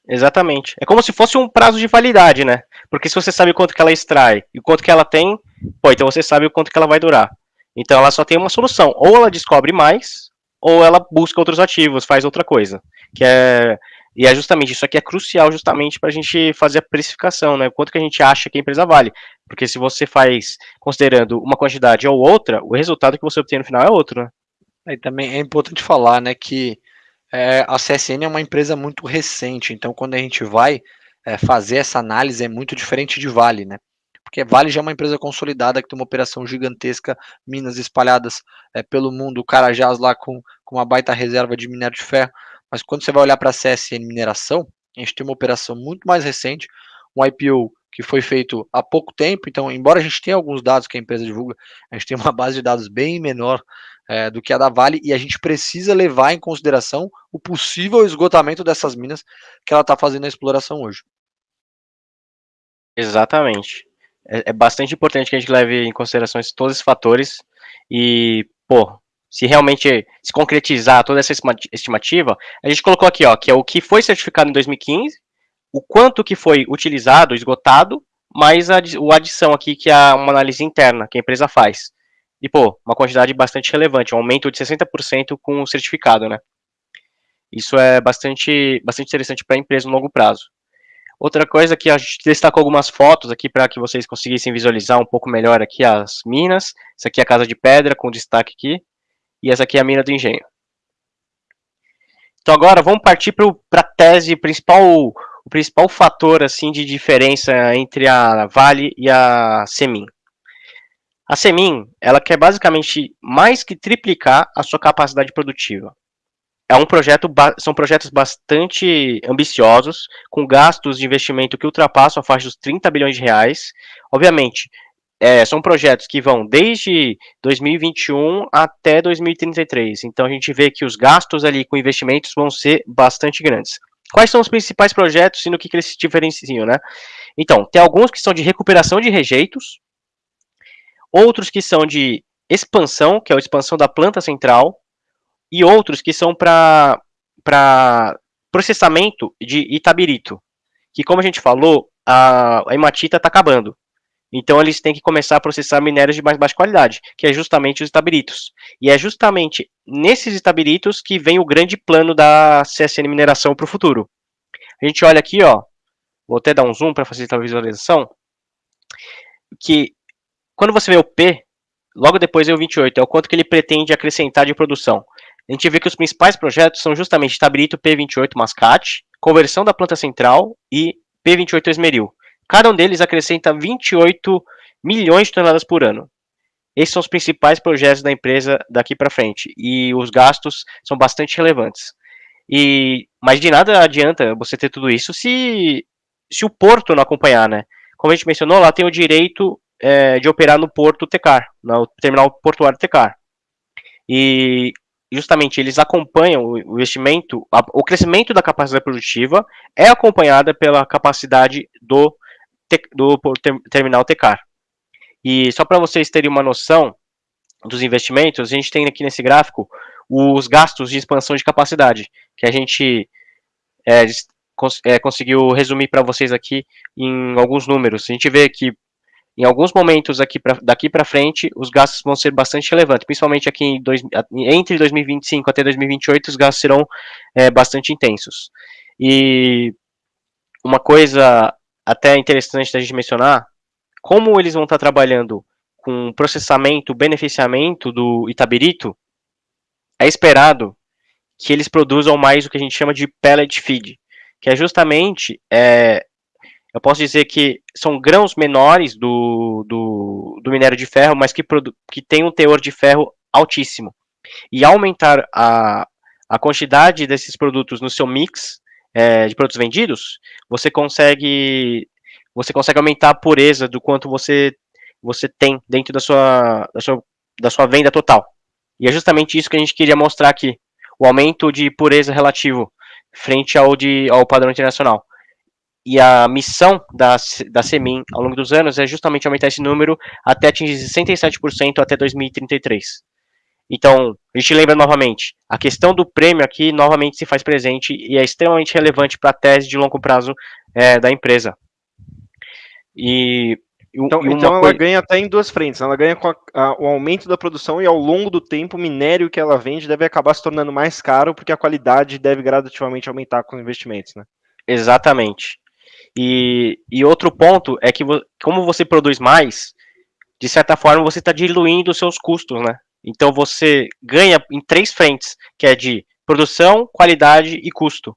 Speaker 3: Exatamente. É como se fosse um prazo de validade, né? Porque se você sabe quanto que ela extrai e quanto que ela tem, pô, então você sabe o quanto que ela vai durar. Então ela só tem uma solução. Ou ela descobre mais, ou ela busca outros ativos, faz outra coisa. Que é. E é justamente isso aqui é crucial justamente para a gente fazer a precificação, né? Quanto que a gente acha que a empresa vale. Porque se você faz considerando uma quantidade ou outra, o resultado que você obtém no final é outro, né?
Speaker 4: E também é importante falar, né, que é, a CSN é uma empresa muito recente, então quando a gente vai é, fazer essa análise é muito diferente de Vale, né? Porque Vale já é uma empresa consolidada que tem uma operação gigantesca, minas espalhadas é, pelo mundo, Carajás lá com, com uma baita reserva de minério de ferro. Mas quando você vai olhar para a CSN Mineração, a gente tem uma operação muito mais recente, um IPO que foi feito há pouco tempo. Então, embora a gente tenha alguns dados que a empresa divulga, a gente tem uma base de dados bem menor é, do que a da Vale e a gente precisa levar em consideração o possível esgotamento dessas minas que ela está fazendo a exploração hoje.
Speaker 3: Exatamente. É, é, bastante importante que a gente leve em consideração todos esses fatores e, pô, se realmente se concretizar toda essa estimativa, a gente colocou aqui, ó, que é o que foi certificado em 2015, o quanto que foi utilizado, esgotado, mais a, a adição aqui que é uma análise interna que a empresa faz. E, pô, uma quantidade bastante relevante, um aumento de 60% com o certificado, né? Isso é bastante, bastante interessante para a empresa no longo prazo. Outra coisa que a gente destacou algumas fotos aqui para que vocês conseguissem visualizar um pouco melhor aqui as minas. Essa aqui é a casa de pedra com destaque aqui. E essa aqui é a mina do engenho. Então agora vamos partir para a tese principal, o principal fator assim de diferença entre a Vale e a Semin. A Semin, ela quer basicamente mais que triplicar a sua capacidade produtiva. é um projeto, são projetos bastante ambiciosos, com gastos de investimento que ultrapassam a faixa dos 30 bilhões de reais. Obviamente, é, são projetos que vão desde 2021 até 2033. Então a gente vê que os gastos ali com investimentos vão ser bastante grandes. Quais são os principais projetos e no que, que eles se diferenciam, né? Então, tem alguns que são de recuperação de rejeitos, outros que são de expansão, que é a expansão da planta central, e outros que são para processamento de itabirito, que como a gente falou, a, a hematita está acabando. Então eles têm que começar a processar minérios de mais baixa qualidade, que é justamente os itabiritos. E é justamente nesses itabiritos que vem o grande plano da CSN Mineração para o futuro. A gente olha aqui, ó, vou até dar um zoom para facilitar a visualização, que quando você vê o P, logo depois é o 28, é o quanto que ele pretende acrescentar de produção. A gente vê que os principais projetos são justamente Itabirito P28 Mascate, conversão da planta central e P28 Esmeril. Cada um deles acrescenta 28 milhões de toneladas por ano. Esses são os principais projetos da empresa daqui para frente e os gastos são bastante relevantes. E mas de nada adianta você ter tudo isso se se o porto não acompanhar, né? Como a gente mencionou, lá tem o direito é, de operar no porto Tecar, no terminal portuário Tecar. E justamente eles acompanham o investimento, o crescimento da capacidade produtiva é acompanhada pela capacidade do do terminal Tecar. E só para vocês terem uma noção dos investimentos, a gente tem aqui nesse gráfico os gastos de expansão de capacidade, que a gente é, cons é, conseguiu resumir para vocês aqui em alguns números. A gente vê que em alguns momentos aqui pra, daqui para frente, os gastos vão ser bastante relevantes, principalmente aqui dois, entre 2025 até 2028, os gastos serão é, bastante intensos. E uma coisa até interessante da gente mencionar, como eles vão estar trabalhando com processamento, beneficiamento do Itabirito, é esperado que eles produzam mais o que a gente chama de pellet feed, que é justamente, é, eu posso dizer que são grãos menores do, do, do minério de ferro, mas que, que tem um teor de ferro altíssimo. E aumentar a, a quantidade desses produtos no seu mix é, de produtos vendidos, você consegue você consegue aumentar a pureza do quanto você você tem dentro da sua, da sua, da sua venda total. E é justamente isso que a gente queria mostrar aqui, o aumento de pureza relativo frente ao, de, ao padrão internacional. E a missão da, da CEMIN ao longo dos anos é justamente aumentar esse número até atingir 67% até 2033. Então, a gente lembra novamente, a questão do prêmio aqui novamente se faz presente e é extremamente relevante para a tese de longo prazo é, da empresa.
Speaker 2: E, então, e então ela coisa... ganha até em duas frentes. Ela ganha com a, a, o aumento da produção e ao longo do tempo o minério que ela vende deve acabar se tornando mais caro porque a qualidade deve gradativamente aumentar com os investimentos, né?
Speaker 3: Exatamente. E, e outro ponto é que como você produz mais, de certa forma você está diluindo os seus custos, né? Então você ganha em três frentes, que é de produção, qualidade e custo.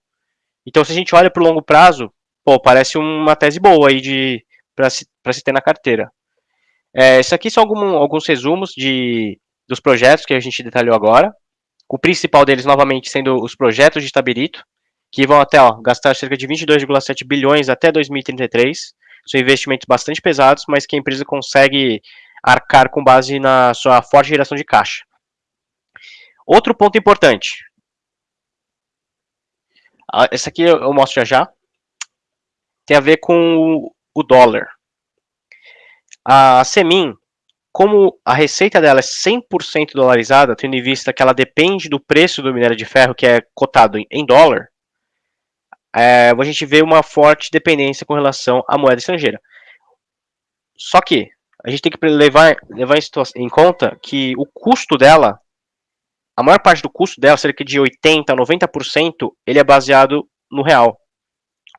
Speaker 3: Então se a gente olha para o longo prazo, pô, parece uma tese boa aí para se, se ter na carteira. É, esses aqui são algum, alguns resumos de, dos projetos que a gente detalhou agora. O principal deles, novamente, sendo os projetos de Tabirito, que vão até ó, gastar cerca de 22,7 bilhões até 2033. São investimentos bastante pesados, mas que a empresa consegue arcar com base na sua forte geração de caixa. Outro ponto importante. Ah, esse aqui eu mostro já já. Tem a ver com o dólar. A Semin, como a receita dela é 100% dolarizada, tendo em vista que ela depende do preço do minério de ferro, que é cotado em dólar, é, a gente vê uma forte dependência com relação à moeda estrangeira. Só que a gente tem que levar, levar em conta que o custo dela, a maior parte do custo dela, cerca de 80% a 90%, ele é baseado no real.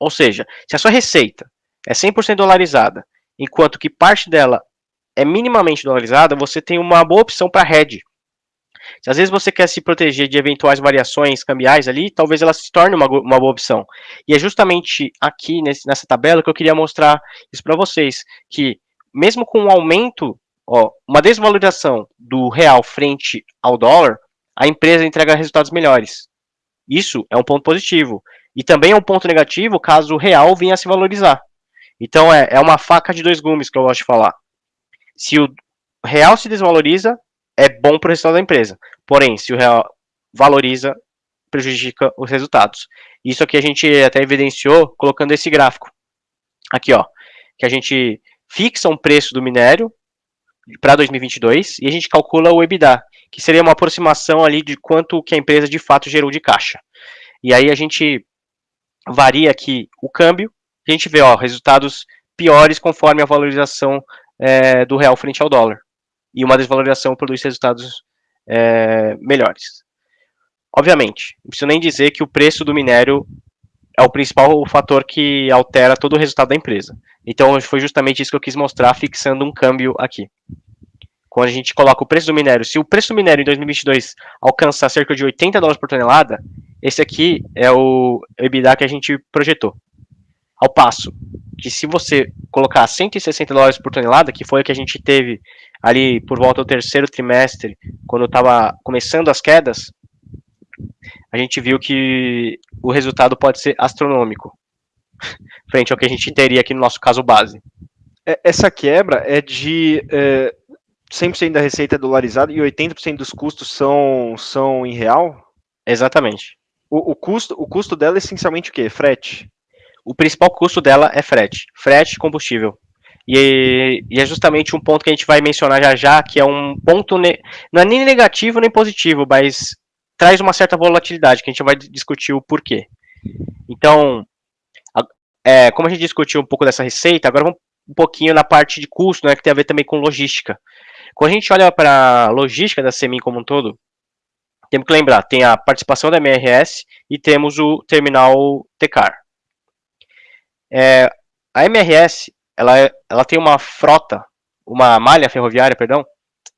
Speaker 3: Ou seja, se a sua receita é 100% dolarizada, enquanto que parte dela é minimamente dolarizada, você tem uma boa opção para hedge. Se às vezes você quer se proteger de eventuais variações cambiais ali, talvez ela se torne uma, uma boa opção. E é justamente aqui nesse, nessa tabela que eu queria mostrar isso para vocês, que mesmo com um aumento, ó, uma desvalorização do real frente ao dólar, a empresa entrega resultados melhores. Isso é um ponto positivo. E também é um ponto negativo caso o real venha a se valorizar. Então é, é uma faca de dois gumes que eu gosto de falar. Se o real se desvaloriza, é bom para o resultado da empresa. Porém, se o real valoriza, prejudica os resultados. Isso aqui a gente até evidenciou colocando esse gráfico. Aqui, ó, que a gente fixa um preço do minério para 2022 e a gente calcula o EBITDA, que seria uma aproximação ali de quanto que a empresa de fato gerou de caixa. E aí a gente varia aqui o câmbio, a gente vê ó, resultados piores conforme a valorização é, do real frente ao dólar. E uma desvalorização produz resultados é, melhores. Obviamente, não preciso nem dizer que o preço do minério é o principal fator que altera todo o resultado da empresa. Então, foi justamente isso que eu quis mostrar, fixando um câmbio aqui. Quando a gente coloca o preço do minério, se o preço do minério em 2022 alcançar cerca de 80 dólares por tonelada, esse aqui é o EBITDA que a gente projetou. Ao passo que se você colocar 160 dólares por tonelada, que foi o que a gente teve ali por volta do terceiro trimestre, quando estava começando as quedas, a gente viu que o resultado pode ser astronômico, frente ao que a gente teria aqui no nosso caso base.
Speaker 2: É, essa quebra é de é, 100% da receita é dolarizada e 80% dos custos são, são em real?
Speaker 3: Exatamente.
Speaker 2: O, o, custo, o custo dela é essencialmente o quê? Frete?
Speaker 3: O principal custo dela é frete. Frete e combustível. E, e, é justamente um ponto que a gente vai mencionar já já, que é um ponto, não é nem negativo nem positivo, mas traz uma certa volatilidade, que a gente vai discutir o porquê. Então, é, como a gente discutiu um pouco dessa receita, agora vamos um pouquinho na parte de custo, né, que tem a ver também com logística. Quando a gente olha para a logística da Semin como um todo, temos que lembrar, tem a participação da MRS e temos o terminal Tecar. É, a MRS, ela, é, ela tem uma frota, uma malha ferroviária, perdão,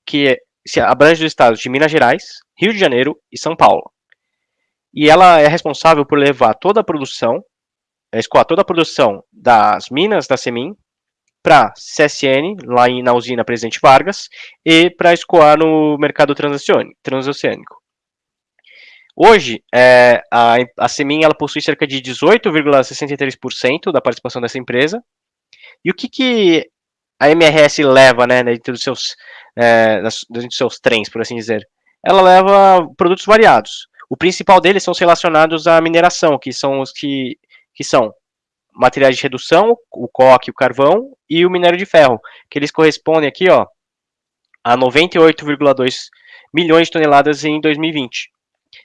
Speaker 3: que se abrange os estados de Minas Gerais, Rio de Janeiro e São Paulo. E ela é responsável por levar toda a produção, é, escoar toda a produção das minas da Semin para CSN, lá na usina Presidente Vargas, e para escoar no mercado transoceânico. Hoje, é, a, a Semin ela possui cerca de 18,63% da participação dessa empresa. E o que, que a MRS leva né, dentro, dos seus, é, dentro dos seus trens, por assim dizer? Ela leva produtos variados. O principal deles são os relacionados à mineração, que são os que, que são materiais de redução, o coque, o carvão e o minério de ferro, que eles correspondem aqui ó, a 98,2 milhões de toneladas em 2020,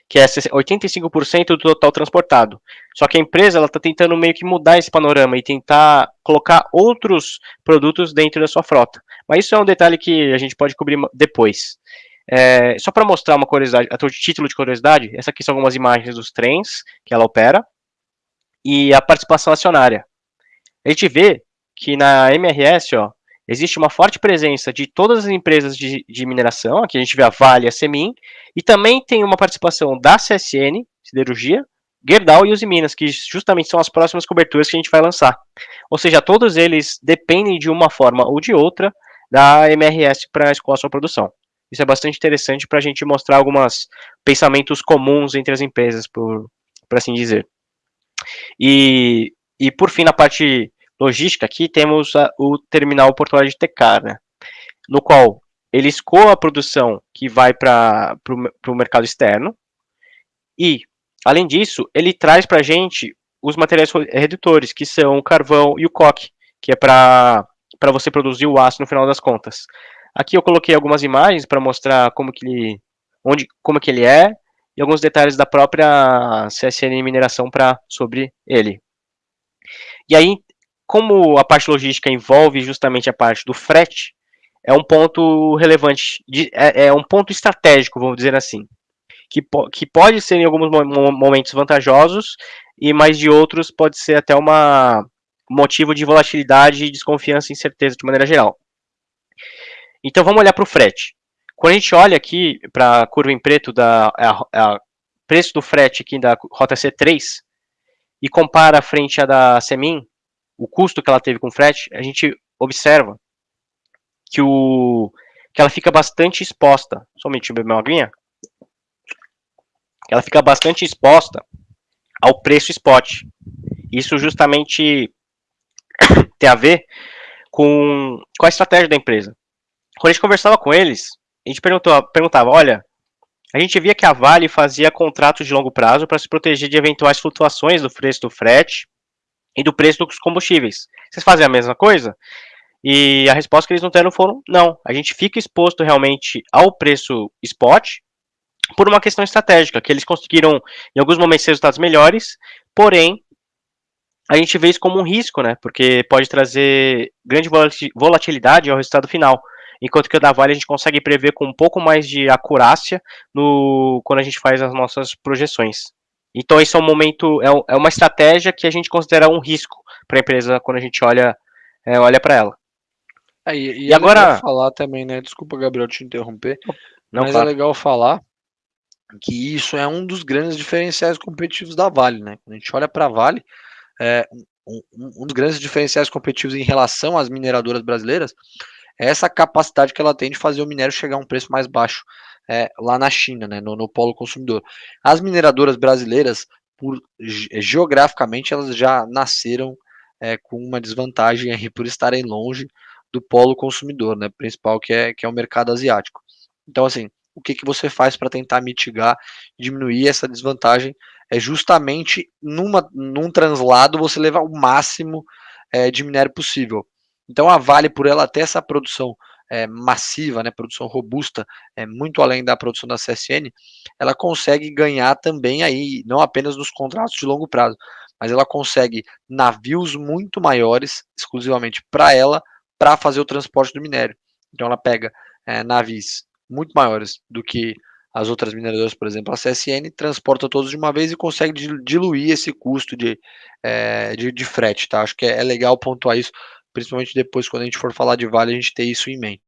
Speaker 3: que é 85% do total transportado. Só que a empresa está tentando meio que mudar esse panorama e tentar colocar outros produtos dentro da sua frota. Mas isso é um detalhe que a gente pode cobrir depois. É, só para mostrar uma curiosidade, a título de curiosidade, essa aqui são algumas imagens dos trens que ela opera e a participação acionária. A gente vê que na MRS, ó, existe uma forte presença de todas as empresas de, de mineração, aqui a gente vê a Vale e a Semin, e também tem uma participação da CSN, Siderurgia, Gerdau e Usiminas, que justamente são as próximas coberturas que a gente vai lançar. Ou seja, todos eles dependem de uma forma ou de outra da MRS para escoar sua produção. Isso é bastante interessante para a gente mostrar alguns pensamentos comuns entre as empresas, por, por assim dizer. E, e por fim, na parte logística aqui, temos a, o terminal portuário de Tecar, né, no qual ele escoa a produção que vai para o mercado externo e, além disso, ele traz para a gente os materiais redutores, que são o carvão e o coque, que é para você produzir o aço no final das contas. Aqui eu coloquei algumas imagens para mostrar como que ele, onde, como que ele é e alguns detalhes da própria CSN Mineração para sobre ele. E aí, como a parte logística envolve justamente a parte do frete, é um ponto relevante, de, é, é, um ponto estratégico, vamos dizer assim, que, po que pode ser em alguns momentos vantajosos, e mais de outros pode ser até uma motivo de volatilidade, desconfiança e incerteza de maneira geral. Então vamos olhar para o frete. Quando a gente olha aqui para a curva em preto da a, a preço do frete aqui da rota C3 e compara frente à da Semin, o custo que ela teve com frete, a gente observa que, o, que ela fica bastante exposta. Somente beber uma aguinha. ela fica bastante exposta ao preço spot. Isso justamente tem a ver com, com a estratégia da empresa. Quando a gente conversava com eles, a gente perguntava, olha, a gente via que a Vale fazia contratos de longo prazo para se proteger de eventuais flutuações do preço do frete e do preço dos combustíveis. Vocês fazem a mesma coisa? E a resposta que eles não deram foram não. A gente fica exposto realmente ao preço spot por uma questão estratégica, que eles conseguiram em alguns momentos resultados melhores, porém a gente vê isso como um risco, né? Porque pode trazer grande volatilidade ao resultado final. Enquanto que o da Vale a gente consegue prever com um pouco mais de acurácia no, quando a gente faz as nossas projeções. Então esse é um momento, é, é uma estratégia que a gente considera um risco para a empresa quando a gente olha, é, olha para ela.
Speaker 4: É, e, e, e é agora falar também, né? Desculpa, Gabriel, te interromper. Não, mas é claro. é legal falar que isso é um dos grandes diferenciais competitivos da Vale, né? Quando a gente olha para a Vale, é, um, um, dos grandes diferenciais competitivos em relação às mineradoras brasileiras é essa capacidade que ela tem de fazer o minério chegar a um preço mais baixo é, lá na China, né, no, no polo consumidor. As mineradoras brasileiras, por, geograficamente, elas já nasceram é, com uma desvantagem aí por estarem longe do polo consumidor, né, principal que é, que é o mercado asiático. Então, assim, o que, que você faz para tentar mitigar, diminuir essa desvantagem? É justamente numa, num translado você levar o máximo é, de minério possível. Então a Vale, por ela ter essa produção é, massiva, né, produção robusta, é, muito além da produção da CSN, ela consegue ganhar também aí, não apenas nos contratos de longo prazo, mas ela consegue navios muito maiores, exclusivamente para ela, para fazer o transporte do minério. Então ela pega é, navios muito maiores do que as outras mineradoras, por exemplo, a CSN, transporta todos de uma vez e consegue diluir esse custo de, é, de, de, frete, tá? Acho que é, é, legal pontuar isso, principalmente depois, quando a gente for falar de Vale, a gente ter isso em mente.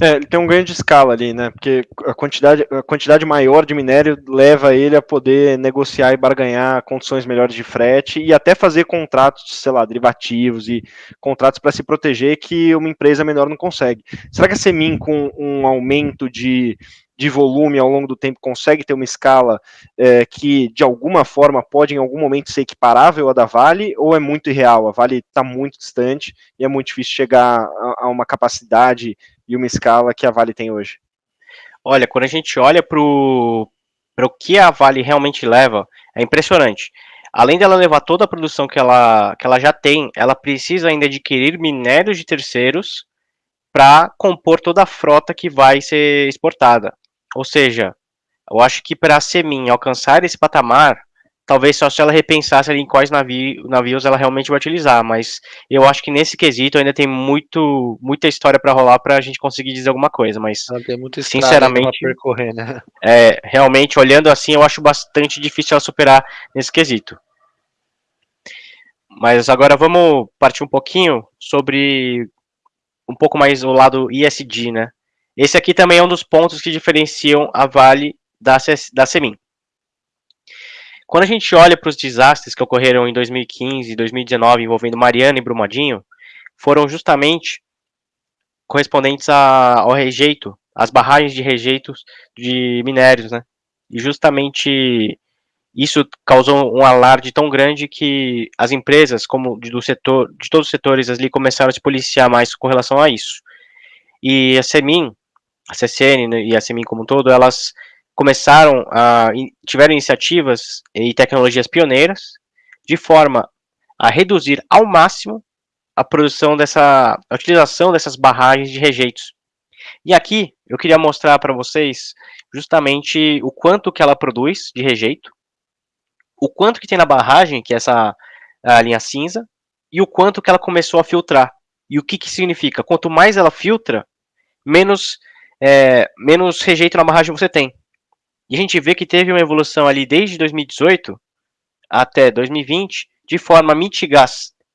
Speaker 2: É, ele tem um ganho de escala ali, né? Porque a quantidade, a quantidade maior de minério leva ele a poder negociar e barganhar condições melhores de frete e até fazer contratos, sei lá, derivativos e contratos para se proteger que uma empresa menor não consegue. Será que a Semin, com um aumento de, de volume ao longo do tempo, consegue ter uma escala é, que de alguma forma pode em algum momento ser equiparável à da Vale ou é muito irreal? A Vale está muito distante e é muito difícil chegar a, a uma capacidade e uma escala que a Vale tem hoje?
Speaker 3: Olha, quando a gente olha para o que a Vale realmente leva, é impressionante. Além dela levar toda a produção que ela, que ela já tem, ela precisa ainda adquirir minérios de terceiros para compor toda a frota que vai ser exportada. Ou seja, eu acho que para a Semin alcançar esse patamar, talvez só se ela repensasse em quais navios, navios ela realmente vai utilizar, mas eu acho que nesse quesito ainda tem muito, muita história para rolar para a gente conseguir dizer alguma coisa, mas
Speaker 4: ela tem muita sinceramente percorrer, né?
Speaker 3: É, realmente olhando assim, eu acho bastante difícil ela superar nesse quesito. Mas agora vamos partir um pouquinho sobre um pouco mais o lado ISD, né? Esse aqui também é um dos pontos que diferenciam a Vale da, da Semin. Quando a gente olha para os desastres que ocorreram em 2015 e 2019 envolvendo Mariana e Brumadinho, foram justamente correspondentes a, ao rejeito, às barragens de rejeitos de minérios, né? E justamente isso causou um alarde tão grande que as empresas, como do setor, de todos os setores ali, começaram a se policiar mais com relação a isso. E a Semin, a CCN né, e a Semin como um todo, elas começaram a tiveram iniciativas e tecnologias pioneiras de forma a reduzir ao máximo a produção dessa a utilização dessas barragens de rejeitos. E aqui eu queria mostrar para vocês justamente o quanto que ela produz de rejeito, o quanto que tem na barragem, que é essa linha cinza, e o quanto que ela começou a filtrar. E o que que significa? Quanto mais ela filtra, menos é, menos rejeito na barragem você tem. E a gente vê que teve uma evolução ali desde 2018 até 2020, de forma a mitigar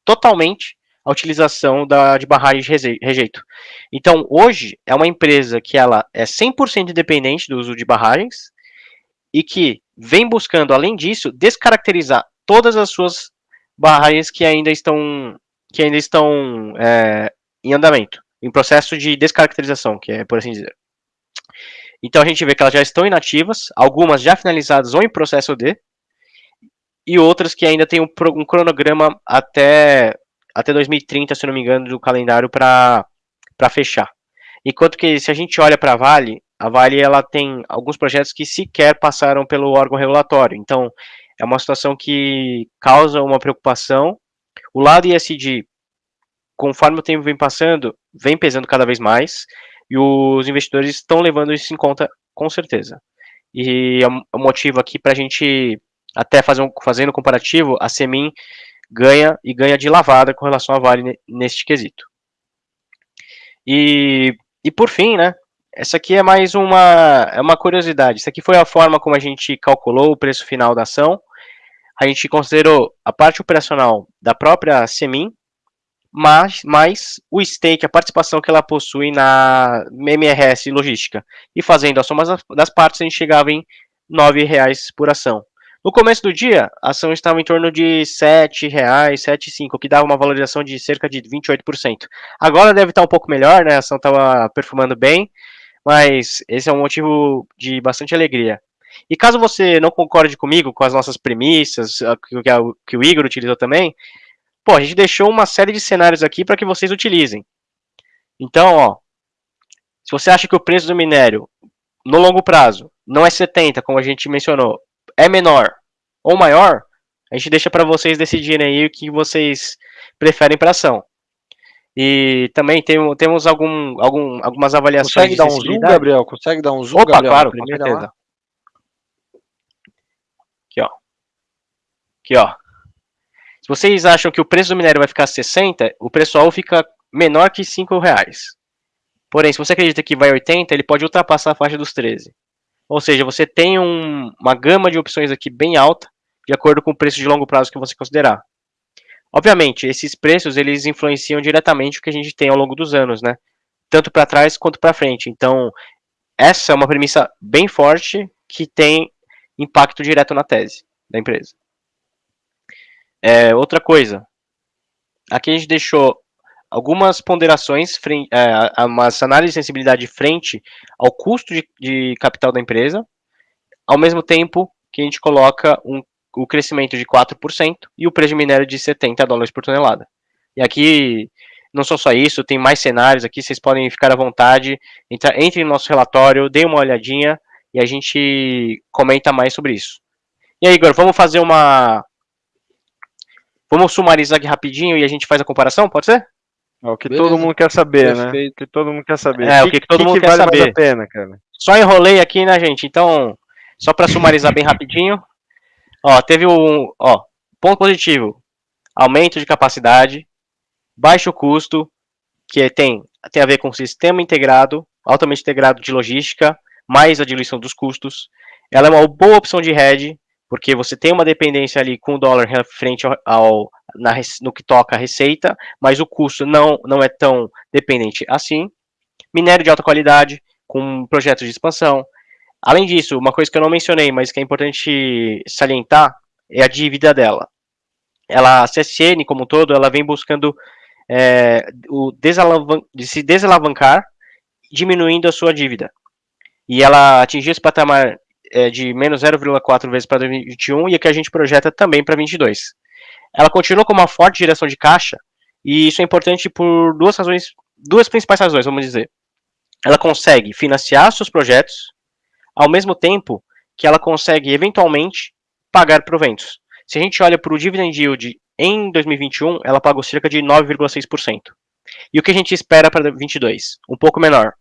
Speaker 3: totalmente a utilização da, de barragens de rejeito. Então, hoje, é uma empresa que ela é 100% independente do uso de barragens e que vem buscando, além disso, descaracterizar todas as suas barragens que ainda estão, que ainda estão é, em andamento, em processo de descaracterização, que é por assim dizer. Então a gente vê que elas já estão inativas, algumas já finalizadas ou em processo de, e outras que ainda tem um, um cronograma até, até 2030, se não me engano, do calendário para fechar. Enquanto que se a gente olha para a Vale, a Vale ela tem alguns projetos que sequer passaram pelo órgão regulatório. Então, é uma situação que causa uma preocupação. O lado ISD, conforme o tempo vem passando, vem pesando cada vez mais, e os investidores estão levando isso em conta com certeza. E é o motivo aqui para a gente até fazer um, fazendo um comparativo, a Semin ganha e ganha de lavada com relação à Vale neste quesito. E, e por fim, né, essa aqui é mais uma, é uma curiosidade. Isso aqui foi a forma como a gente calculou o preço final da ação. A gente considerou a parte operacional da própria Semin, mas, mais o stake, a participação que ela possui na MRS Logística. E fazendo a soma das partes, a gente chegava em R$ reais por ação. No começo do dia, a ação estava em torno de R$ 7,00, R$ 7,5, o que dava uma valorização de cerca de 28%. Agora deve estar um pouco melhor, né? A ação estava performando bem, mas esse é um motivo de bastante alegria. E caso você não concorde comigo com as nossas premissas, que o Igor utilizou também, pô, a gente deixou uma série de cenários aqui para que vocês utilizem. Então, ó, se você acha que o preço do minério no longo prazo não é 70, como a gente mencionou, é menor ou maior, a gente deixa para vocês decidirem aí o que vocês preferem para ação. E também tem, temos algum, algum, algumas avaliações.
Speaker 4: Consegue dar um zoom, Gabriel? Consegue dar um zoom,
Speaker 3: Opa,
Speaker 4: Gabriel?
Speaker 3: claro, com certeza. Aqui, ó. Aqui, ó. Se vocês acham que o preço do minério vai ficar 60, o preço fica menor que 5 reais. Porém, se você acredita que vai 80, ele pode ultrapassar a faixa dos 13. Ou seja, você tem um, uma gama de opções aqui bem alta, de acordo com o preço de longo prazo que você considerar. Obviamente, esses preços eles influenciam diretamente o que a gente tem ao longo dos anos, né? Tanto para trás quanto para frente. Então, essa é uma premissa bem forte que tem impacto direto na tese da empresa. É, outra coisa, aqui a gente deixou algumas ponderações, é, umas análises de sensibilidade frente ao custo de, de, capital da empresa, ao mesmo tempo que a gente coloca um, o crescimento de 4% e o preço de minério de 70 dólares por tonelada. E aqui, não só isso, tem mais cenários aqui, vocês podem ficar à vontade, entra, entre no nosso relatório, dê uma olhadinha e a gente comenta mais sobre isso. E aí, Igor, vamos fazer uma... Vamos sumarizar aqui rapidinho e a gente faz a comparação, pode ser?
Speaker 2: É o que Beleza. todo mundo quer saber, né? Perfeito. né? O que todo mundo quer saber.
Speaker 3: É, o que, que todo que mundo que quer vale saber. a pena, cara? Só enrolei aqui, né, gente? Então, só para sumarizar bem rapidinho. Ó, teve um, ó, ponto positivo. Aumento de capacidade, baixo custo, que tem, tem a ver com sistema integrado, altamente integrado de logística, mais a diluição dos custos. Ela é uma boa opção de hedge, porque você tem uma dependência ali com o dólar frente ao, ao na, no que toca a receita, mas o custo não, não é tão dependente assim. Minério de alta qualidade, com projetos de expansão. Além disso, uma coisa que eu não mencionei, mas que é importante salientar, é a dívida dela. Ela, a CSN, como um todo, ela vem buscando é, o desalavan de se desalavancar, diminuindo a sua dívida. E ela atingiu esse patamar é, de menos 0,4 vezes para 2021 e a que a gente projeta também para 2022. Ela continua com uma forte direção de caixa e isso é importante por duas razões, duas principais razões, vamos dizer. Ela consegue financiar seus projetos ao mesmo tempo que ela consegue eventualmente pagar proventos. Se a gente olha para o dividend yield em 2021, ela pagou cerca de 9,6%. E o que a gente espera para 2022? Um pouco menor,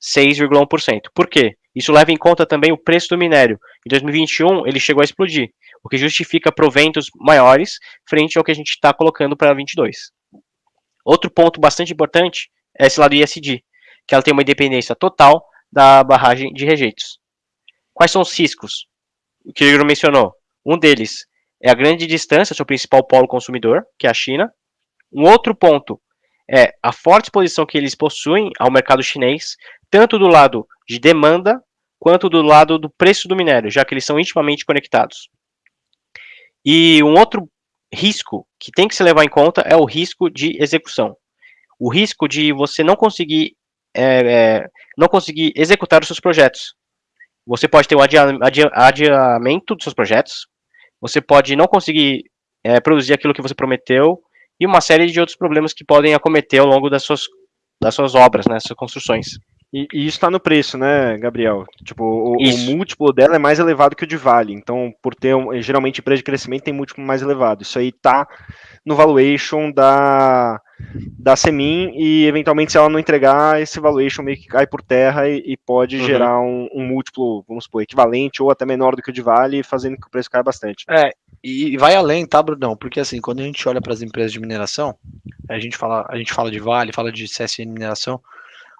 Speaker 3: 6,1%. Por quê? Isso leva em conta também o preço do minério. Em 2021, ele chegou a explodir, o que justifica proventos maiores frente ao que a gente está colocando para 2022. Outro ponto bastante importante é esse lado ISD, que ela tem uma independência total da barragem de rejeitos. Quais são os riscos? O que o Igor mencionou. Um deles é a grande distância seu principal polo consumidor, que é a China. Um outro ponto é a forte exposição que eles possuem ao mercado chinês, tanto do lado de demanda quanto do lado do preço do minério, já que eles são intimamente conectados. E um outro risco que tem que se levar em conta é o risco de execução. O risco de você não conseguir, é, é, não conseguir executar os seus projetos. você pode ter um adia, adia, adiamento dos seus projetos, você pode não conseguir é, produzir aquilo que você prometeu, e uma série de outros problemas que podem acometer ao longo das suas, das suas obras, né, suas construções.
Speaker 2: E, e isso está no preço, né, Gabriel? Tipo, o, o, múltiplo dela é mais elevado que o de Vale. Então, por ter um, geralmente empresa de crescimento tem múltiplo mais elevado. Isso aí tá no valuation da da Semin e eventualmente se ela não entregar esse valuation meio que cai por terra e, e pode uhum. gerar um, um, múltiplo, vamos supor, equivalente ou até menor do que o de Vale, fazendo que o preço caia bastante.
Speaker 4: É, e vai além, tá, Brunão? Porque assim, quando a gente olha para as empresas de mineração, a gente fala, a gente fala de Vale, fala de CSN mineração,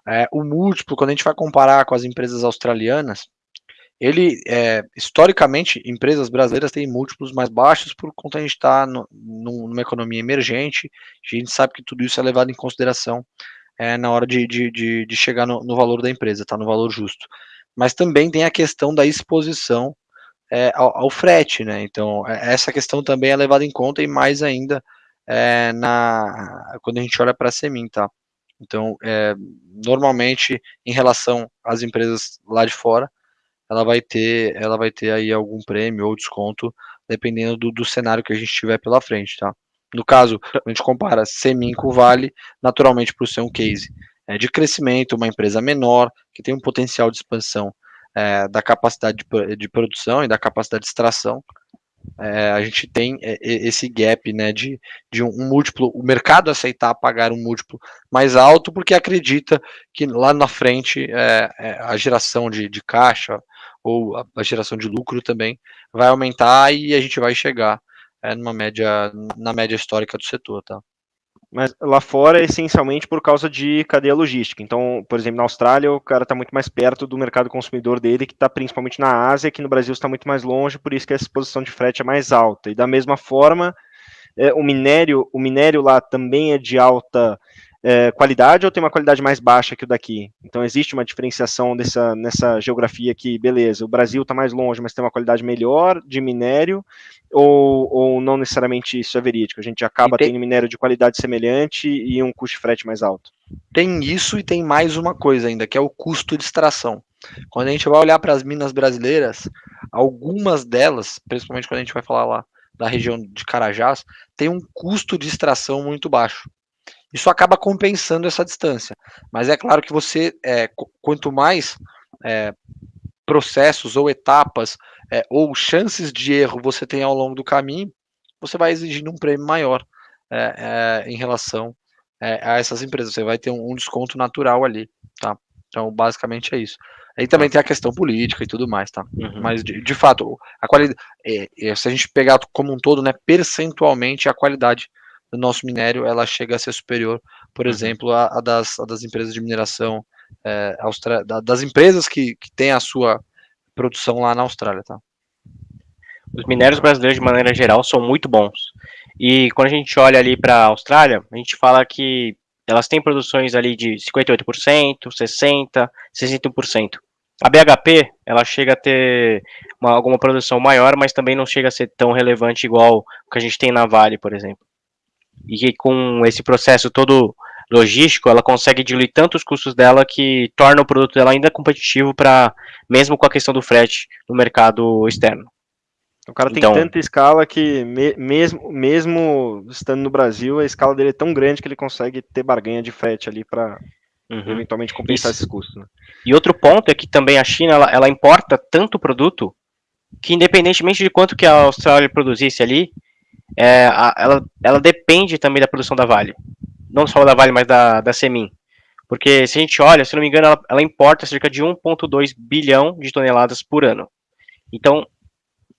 Speaker 4: é, o múltiplo, quando a gente vai comparar com as empresas australianas, ele, é, historicamente, empresas brasileiras têm múltiplos mais baixos por conta a gente estar tá numa economia emergente, a gente sabe que tudo isso é levado em consideração é, na hora de, de, de, de chegar no, no, valor da empresa, tá no valor justo. Mas também tem a questão da exposição é, ao, ao, frete, né? Então, é, essa questão também é levada em conta e mais ainda é, na, quando a gente olha para a Semin, tá? Então, é, normalmente, em relação às empresas lá de fora, ela vai ter, ela vai ter aí algum prêmio ou desconto, dependendo do, do cenário que a gente tiver pela frente, tá? No caso, a gente compara Semin com Vale, naturalmente por ser um case é, de crescimento, uma empresa menor, que tem um potencial de expansão é, da capacidade de, de, produção e da capacidade de extração, é, a gente tem é, esse gap né, de, de um, múltiplo, o mercado aceitar pagar um múltiplo mais alto, porque acredita que lá na frente é, é, a geração de, de caixa ou a, a, geração de lucro também vai aumentar e a gente vai chegar é, numa média, na média histórica do setor. Tá?
Speaker 2: Mas lá fora é essencialmente por causa de cadeia logística. Então, por exemplo, na Austrália, o cara está muito mais perto do mercado consumidor dele, que está principalmente na Ásia, que no Brasil está muito mais longe, por isso que a exposição de frete é mais alta. E da mesma forma, é, o minério, o minério lá também é de alta é, qualidade ou tem uma qualidade mais baixa que o daqui? Então existe uma diferenciação dessa, nessa geografia aqui, beleza, o Brasil está mais longe, mas tem uma qualidade melhor de minério, ou, ou não necessariamente isso é verídico? A gente acaba tem... tendo minério de qualidade semelhante e um custo de frete mais alto.
Speaker 4: Tem isso e tem mais uma coisa ainda, que é o custo de extração. Quando a gente vai olhar para as minas brasileiras, algumas delas, principalmente quando a gente vai falar lá da região de Carajás, tem um custo de extração muito baixo. Isso acaba compensando essa distância. Mas é claro que você, é, quanto mais é, processos ou etapas é, ou chances de erro você tem ao longo do caminho, você vai exigindo um prêmio maior é, é, em relação é, a essas empresas. Você vai ter um, um, desconto natural ali, tá? Então, basicamente é isso. Aí também tem a questão política e tudo mais, tá? Uhum. Mas, de, de, fato, a qualidade, se a gente pegar como um todo, né, percentualmente, a qualidade do nosso minério ela chega a ser superior, por uhum. exemplo, a, das, das, empresas de mineração, é, da, das empresas que, que têm a sua produção lá na Austrália, tá?
Speaker 3: Os minérios brasileiros, de maneira geral, são muito bons. E quando a gente olha ali para a Austrália, a gente fala que elas têm produções ali de 58%, 60%, 61%. A BHP, ela chega a ter uma, alguma produção maior, mas também não chega a ser tão relevante igual o que a gente tem na Vale, por exemplo e que com esse processo todo logístico, ela consegue diluir tanto os custos dela que torna o produto dela ainda competitivo para mesmo com a questão do frete no mercado externo.
Speaker 2: O cara tem então, tanta escala que me, mesmo, mesmo estando no Brasil, a escala dele é tão grande que ele consegue ter barganha de frete ali para uhum. eventualmente compensar Isso. esses custos. Né?
Speaker 3: E outro ponto é que também a China ela, ela importa tanto produto que independentemente de quanto que a Austrália produzisse ali, é, a, ela, ela depende também da produção da Vale. Não só da Vale, mas da, da Semin. Porque se a gente olha, se não me engano, ela, ela importa cerca de 1,2 bilhão de toneladas por ano. Então,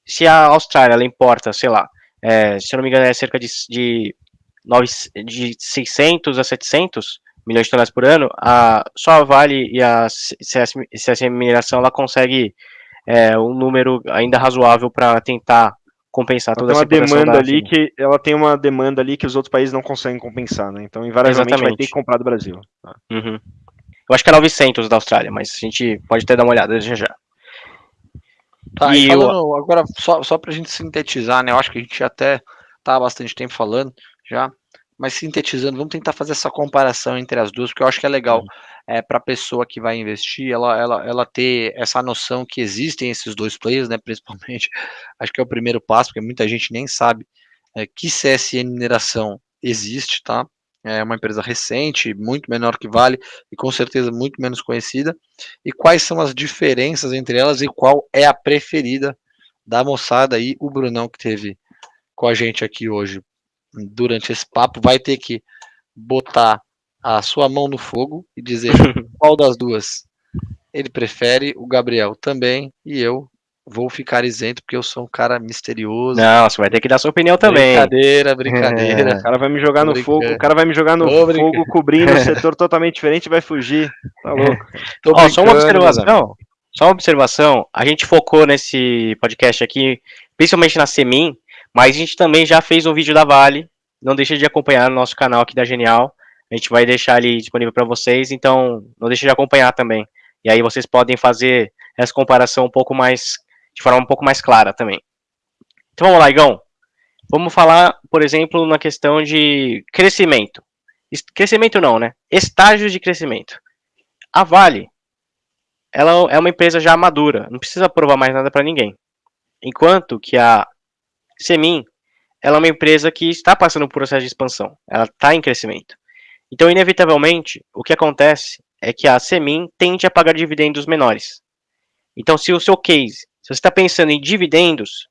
Speaker 3: se a Austrália ela importa, sei lá, é, se não me engano, é cerca de, de, 9, de 600 a 700 milhões de toneladas por ano, a, só a Vale e a CS, CS Mineração ela consegue é, um número ainda razoável para tentar compensar ela toda
Speaker 2: essa demanda ali que ela tem uma demanda ali que os outros países não conseguem compensar, né? Então, invariavelmente Exatamente. vai ter que comprar do Brasil.
Speaker 3: Tá. Uhum. Eu acho que é 900 da Austrália, mas a gente pode até dar uma olhada já já.
Speaker 4: Tá, e, e falando, eu... agora só, só pra gente sintetizar, né? Eu acho que a gente até tá há bastante tempo falando já, mas sintetizando, vamos tentar fazer essa comparação entre as duas, porque eu acho que é legal. Uhum. É, para a pessoa que vai investir, ela, ela, ela ter essa noção que existem esses dois players, né, principalmente, acho que é o primeiro passo, porque muita gente nem sabe é, que CSN Mineração existe, tá? É uma empresa recente, muito menor que Vale e com certeza muito menos conhecida. E quais são as diferenças entre elas e qual é a preferida da moçada aí? O Brunão que teve com a gente aqui hoje durante esse papo vai ter que botar a sua mão no fogo e dizer qual das duas ele prefere, o Gabriel também e eu vou ficar isento porque eu sou um cara misterioso.
Speaker 3: Não, você vai ter que dar sua opinião também.
Speaker 4: Brincadeira, brincadeira.
Speaker 2: É. O cara vai me jogar no fogo, o cara vai me jogar no Tô fogo cobrindo um setor totalmente diferente e vai fugir. Tá louco.
Speaker 3: Ó, só uma observação. Só uma observação. A gente focou nesse podcast aqui, principalmente na Semin, mas a gente também já fez um vídeo da Vale. Não deixe de acompanhar no nosso canal aqui da Genial. A gente vai deixar ali disponível para vocês, então não deixe de acompanhar também. E aí vocês podem fazer essa comparação um pouco mais de forma um pouco mais clara também. Então vamos lá, Igão. Vamos falar, por exemplo, na questão de crescimento. Crescimento não, né? Estágios de crescimento. A Vale, ela é uma empresa já madura, não precisa provar mais nada para ninguém. Enquanto que a Semin, ela é uma empresa que está passando por um processo de expansão, ela está em crescimento. Então, inevitavelmente, o que acontece é que a Semin tende a pagar dividendos menores. Então, se o seu case se você está pensando em dividendos,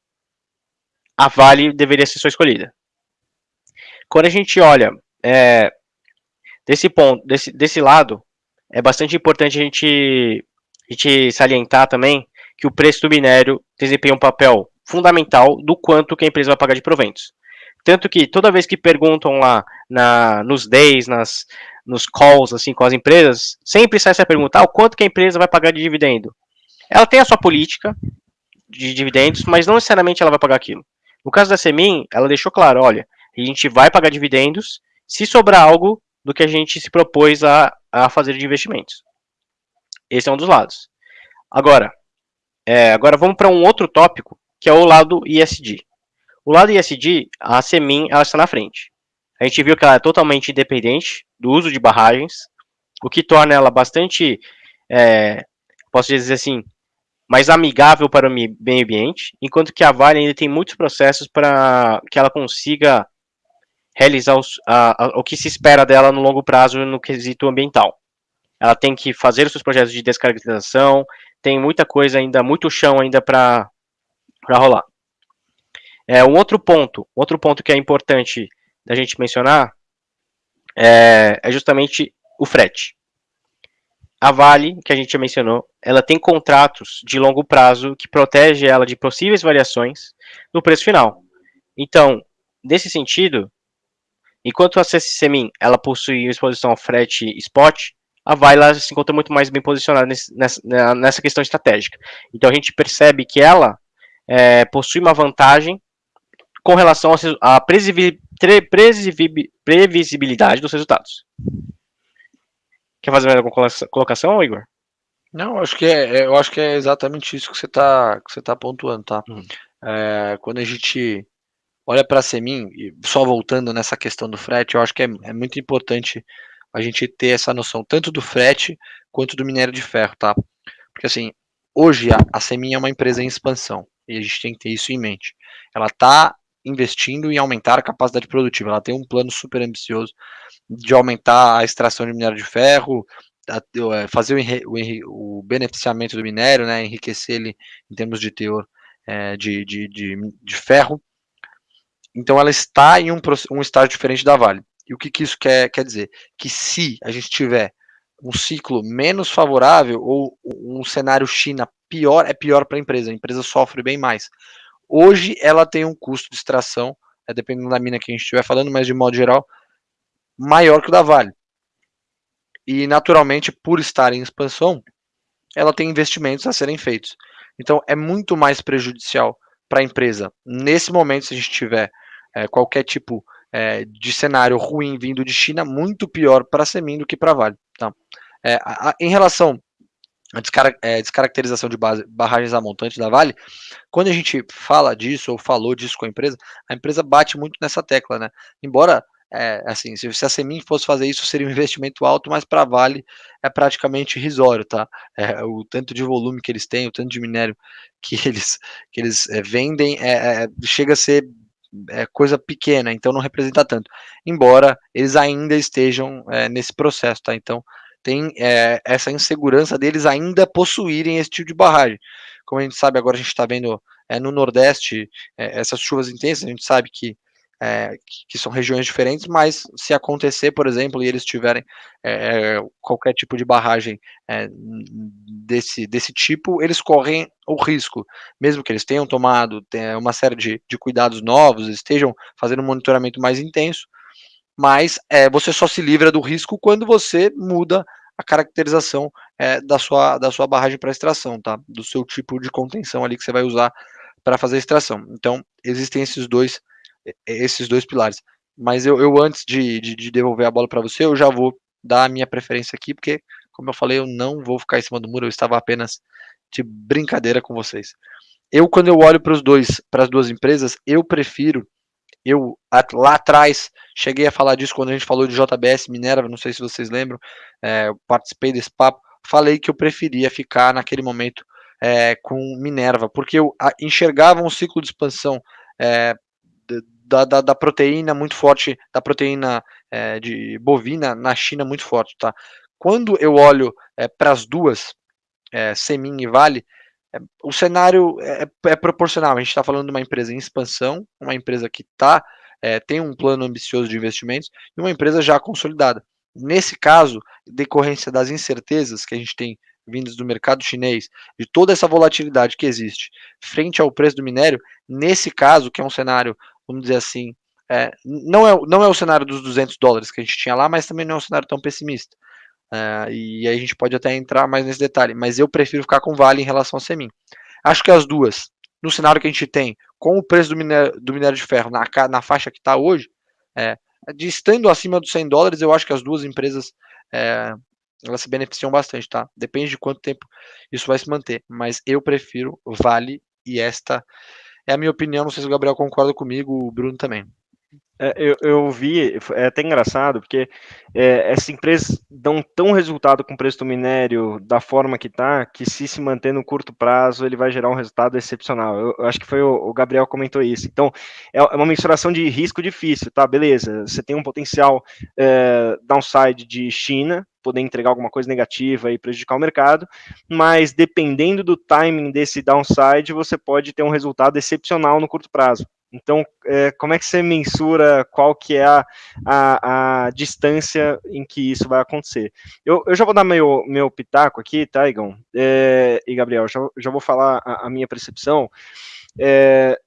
Speaker 3: a Vale deveria ser sua escolhida. Quando a gente olha é, desse ponto, desse, desse lado, é bastante importante a gente, a gente salientar também que o preço do minério desempenha um papel fundamental do quanto que a empresa vai pagar de proventos. Tanto que toda vez que perguntam lá na, nos days, nas, nos calls assim com as empresas, sempre sai essa pergunta: ah, o quanto que a empresa vai pagar de dividendo? Ela tem a sua política, de dividendos, mas não necessariamente ela vai pagar aquilo. No caso da Semin, ela deixou claro, olha, a gente vai pagar dividendos se sobrar algo do que a gente se propôs a, a fazer de investimentos. Esse é um dos lados. Agora, é, agora vamos para um outro tópico, que é o lado ISD. O lado ISD, a Semin, ela está na frente. A gente viu que ela é totalmente independente do uso de barragens, o que torna ela bastante, é, posso dizer assim, mais amigável para o meio ambiente, enquanto que a Vale ainda tem muitos processos para que ela consiga realizar os, a, a, o que se espera dela no longo prazo no quesito ambiental. Ela tem que fazer os seus projetos de descaracterização, tem muita coisa ainda, muito chão ainda para rolar. É, um outro ponto, outro ponto que é importante da gente mencionar é, é justamente o frete a Vale, que a gente já mencionou, ela tem contratos de longo prazo que protege ela de possíveis variações no preço final. Então, nesse sentido, enquanto a CCMIN ela possui exposição ao frete spot, a Vale se encontra muito mais bem posicionada nessa, nessa, questão estratégica. Então a gente percebe que ela é, possui uma vantagem com relação à previsibilidade dos resultados. Quer fazer mais alguma colocação, Igor?
Speaker 4: Não, acho que é, é, eu acho que é exatamente isso que você está que você tá pontuando, tá? Hum. É, quando a gente olha para a Semin, só voltando nessa questão do frete, eu acho que é, é, muito importante a gente ter essa noção tanto do frete quanto do minério de ferro, tá? Porque assim, hoje a, a Semin é uma empresa em expansão e a gente tem que ter isso em mente. Ela está investindo em aumentar a capacidade produtiva. Ela tem um plano super ambicioso de aumentar a extração de minério de ferro, é, fazer o, o, beneficiamento do minério, né, enriquecer ele em termos de teor é, de, de, de, de, ferro. Então ela está em um, um estágio diferente da Vale. E o que, que isso quer, quer dizer? Que se a gente tiver um ciclo menos favorável ou um cenário China pior, é pior para a empresa. A empresa sofre bem mais. Hoje ela tem um custo de extração, é, dependendo da mina que a gente estiver falando, mas de modo geral, maior que o da Vale. E naturalmente, por estar em expansão, ela tem investimentos a serem feitos. Então é muito mais prejudicial para a empresa nesse momento, se a gente tiver é, qualquer tipo é, de cenário ruim vindo de China, muito pior para a Semin do que para a Vale. Tá? É, a, a, em relação a descar é, descaracterização de base, barragens a montante da Vale, quando a gente fala disso ou falou disso com a empresa, a empresa bate muito nessa tecla, né? Embora é, assim, se, a Semin fosse fazer isso, seria um investimento alto, mas para a Vale é praticamente irrisório, tá? É, o tanto de volume que eles têm, o tanto de minério que eles, que eles é, vendem, é, é, chega a ser é, coisa pequena, então não representa tanto. Embora eles ainda estejam nesse processo, tá? Então tem essa insegurança deles ainda possuírem esse tipo de barragem. Como a gente sabe, agora a gente está vendo no Nordeste essas chuvas intensas, a gente sabe que é, que são regiões diferentes, mas se acontecer, por exemplo, e eles tiverem é, qualquer tipo de barragem é, desse, desse tipo, eles correm o risco, mesmo que eles tenham tomado uma série de, de cuidados novos, estejam fazendo um monitoramento mais intenso, mas é, você só se livra do risco quando você muda a caracterização é, da, sua, da sua barragem para extração, tá? Do seu tipo de contenção ali que você vai usar para fazer a extração. Então, existem esses dois esses dois pilares. Mas eu, eu antes de, de, de devolver a bola para você, eu já vou dar a minha preferência aqui, porque, como eu falei, eu não vou ficar em cima do muro, eu estava apenas de brincadeira com vocês. Eu, quando eu olho para os dois, para as duas empresas, eu prefiro, eu lá atrás cheguei a falar disso quando a gente falou de JBS Minerva, não sei se vocês lembram, é, eu participei desse papo, falei que eu preferia ficar naquele momento é, com Minerva, porque eu enxergava um ciclo de expansão é, da, da, da, proteína muito forte, da proteína é, de bovina na China muito forte, tá? Quando eu olho é, para as duas, é, Semin e Vale, o cenário é, é, proporcional. A gente está falando de uma empresa em expansão, uma empresa que tá, é, tem um plano ambicioso de investimentos e uma empresa já consolidada. Nesse caso, decorrência das incertezas que a gente tem vindas do mercado chinês, de toda essa volatilidade que existe frente ao preço do minério, nesse caso, que é um cenário vamos dizer assim, é, não, é, não é o cenário dos 200 dólares que a gente tinha lá, mas também não é um cenário tão pessimista. É, e aí a gente pode até entrar mais nesse detalhe, mas eu prefiro ficar com Vale em relação a Semin. Acho que as duas, no cenário que a gente tem, com o preço do minério, do minério de ferro na, na faixa que está hoje, é, de estando acima dos 100 dólares, eu acho que as duas empresas é, elas se beneficiam bastante, tá? Depende de quanto tempo isso vai se manter, mas eu prefiro Vale e esta é a minha opinião, não sei se o Gabriel concorda comigo, o Bruno também.
Speaker 2: É, eu, eu, vi, é até engraçado, porque é, essas empresas dão tão resultado com o preço do minério da forma que está, que se se manter no curto prazo, ele vai gerar um resultado excepcional. Eu, eu acho que foi o, o, Gabriel comentou isso. Então, é, é, uma mensuração de risco difícil, tá? Beleza, você tem um potencial é, downside de China, poder entregar alguma coisa negativa e prejudicar o mercado, mas dependendo do timing desse downside, você pode ter um resultado excepcional no curto prazo. Então, é, como é que você mensura qual que é a, a, a, distância em que isso vai acontecer? Eu, eu já vou dar meu, meu pitaco aqui, tá, Igão? É, e Gabriel, já, já vou falar a, a minha percepção. É,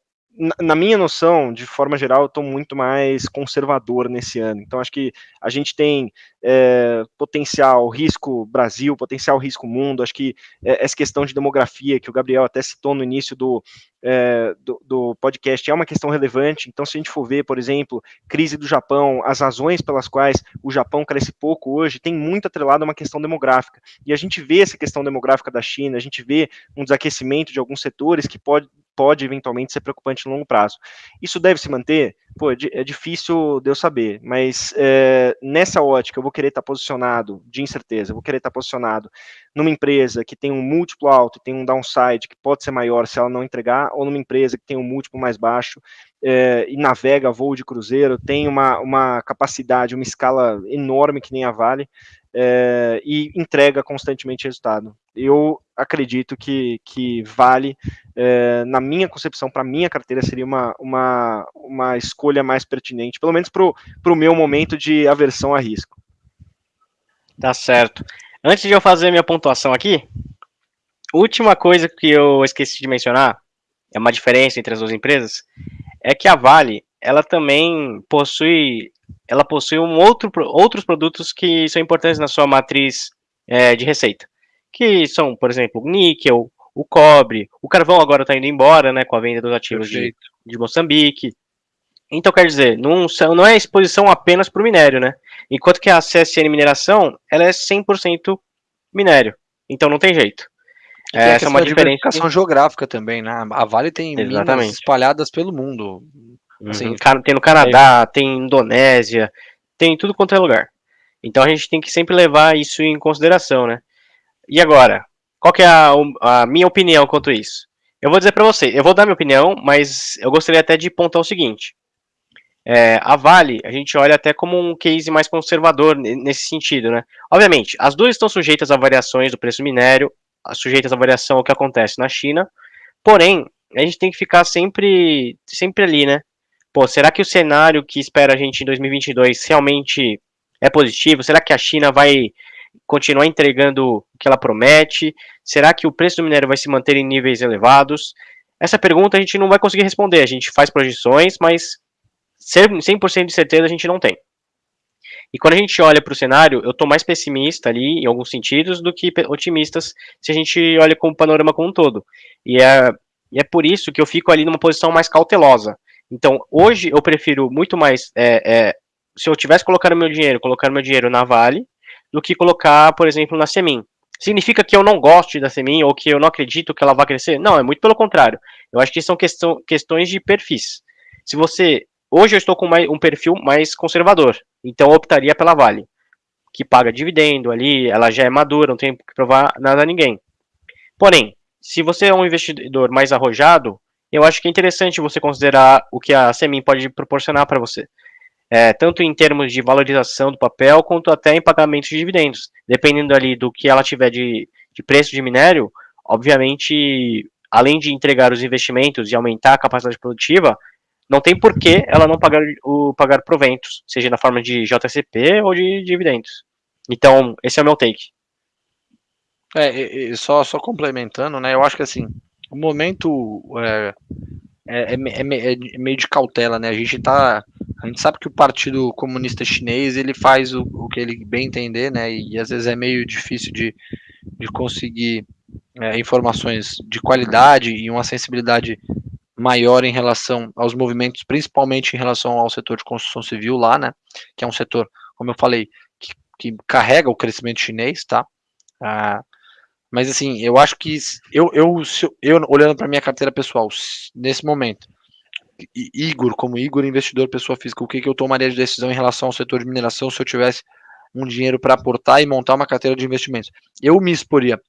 Speaker 2: na minha noção, de forma geral, eu estou muito mais conservador nesse ano. Então, acho que a gente tem é, potencial risco Brasil, potencial risco mundo. Acho que é, essa questão de demografia, que o Gabriel até citou no início do, é, do, do, podcast, é uma questão relevante. Então, se a gente for ver, por exemplo, crise do Japão, as razões pelas quais o Japão cresce pouco hoje, tem muito atrelado a uma questão demográfica. E a gente vê essa questão demográfica da China, a gente vê um desaquecimento de alguns setores que pode pode eventualmente ser preocupante no longo prazo. Isso deve se manter? Pô, é, é difícil de eu saber, mas é, nessa ótica eu vou querer estar posicionado, de incerteza, eu vou querer estar posicionado numa empresa que tem um múltiplo alto, tem um downside que pode ser maior se ela não entregar, ou numa empresa que tem um múltiplo mais baixo é, e navega voo de cruzeiro, tem uma, uma capacidade, uma escala enorme que nem a Vale, é, e entrega constantemente resultado. Eu acredito que, que vale, é, na minha concepção, para minha carteira, seria uma, uma, uma escolha mais pertinente, pelo menos para o meu momento de aversão a risco.
Speaker 3: Tá certo. Antes de eu fazer minha pontuação aqui, última coisa que eu esqueci de mencionar, é uma diferença entre as duas empresas, é que a Vale, ela também possui ela possui um outro, outros produtos que são importantes na sua matriz é, de receita, que são, por exemplo, o níquel, o cobre, o carvão agora está indo embora, né, com a venda dos ativos de, de, Moçambique. Então, quer dizer, não, não é exposição apenas para o minério, né? Enquanto que a CSN Mineração, ela é 100% minério. Então, não tem jeito.
Speaker 4: É, essa é uma diferença. geográfica também, né? A Vale tem Exatamente. minas espalhadas pelo mundo
Speaker 3: Assim, uhum. Tem no Canadá, é. tem Indonésia, tem tudo quanto é lugar. Então a gente tem que sempre levar isso em consideração, né? E agora, qual que é a, a minha opinião quanto a isso? Eu vou dizer para você, eu vou dar minha opinião, mas eu gostaria até de pontar o seguinte. É, a Vale, a gente olha até como um case mais conservador nesse sentido, né? Obviamente, as duas estão sujeitas a variações do preço do minério, sujeitas à variação ao que acontece na China, porém, a gente tem que ficar sempre, sempre ali, né? Pô, será que o cenário que espera a gente em 2022 realmente é positivo? Será que a China vai continuar entregando o que ela promete? Será que o preço do minério vai se manter em níveis elevados? Essa pergunta a gente não vai conseguir responder. A gente faz projeções, mas 100% de certeza a gente não tem. E quando a gente olha para o cenário, eu estou mais pessimista ali, em alguns sentidos, do que otimistas se a gente olha com o panorama como um todo. E é, e é por isso que eu fico ali numa posição mais cautelosa. Então, hoje eu prefiro muito mais, é, é, se eu tivesse colocado meu dinheiro, colocar meu dinheiro na Vale, do que colocar, por exemplo, na Semin. Significa que eu não goste da Semin ou que eu não acredito que ela vai crescer? Não, é muito pelo contrário. Eu acho que são questão, questões de perfis. Se você. Hoje eu estou com mais, um perfil mais conservador, então eu optaria pela Vale, que paga dividendo ali, ela já é madura, não tem que provar nada a ninguém. Porém, se você é um investidor mais arrojado, eu acho que é interessante você considerar o que a Semin pode proporcionar para você. É, tanto em termos de valorização do papel, quanto até em pagamento de dividendos. Dependendo ali do que ela tiver de, de preço de minério, obviamente, além de entregar os investimentos e aumentar a capacidade produtiva, não tem por que ela não pagar, o, pagar proventos, seja na forma de JCP ou de dividendos. Então, esse é o meu take.
Speaker 4: É, só, só complementando, né? Eu acho que assim, o momento é, é, é, é, é, meio de cautela, né? A gente tá. A gente sabe que o Partido Comunista Chinês ele faz o, o que ele bem entender, né? E, e às vezes é meio difícil de, de conseguir é, informações de qualidade e uma sensibilidade maior em relação aos movimentos, principalmente em relação ao setor de construção civil lá, né? Que é um setor, como eu falei, que, que carrega o crescimento chinês, tá? Ah, mas assim, eu acho que eu, eu, eu olhando para minha carteira pessoal, nesse momento, Igor, como Igor, investidor, pessoa física, o que, que eu tomaria de decisão em relação ao setor de mineração se eu tivesse um dinheiro para aportar e montar uma carteira de investimentos? Eu me exporia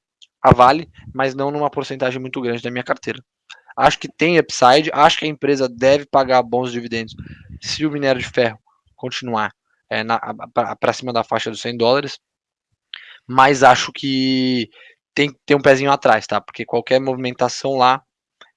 Speaker 4: a Vale, mas não numa porcentagem muito grande da minha carteira. Acho que tem upside, acho que a empresa deve pagar bons dividendos se o minério de ferro continuar é, para cima da faixa dos 100 dólares, mas acho que tem que ter um pezinho atrás, tá? Porque qualquer movimentação lá,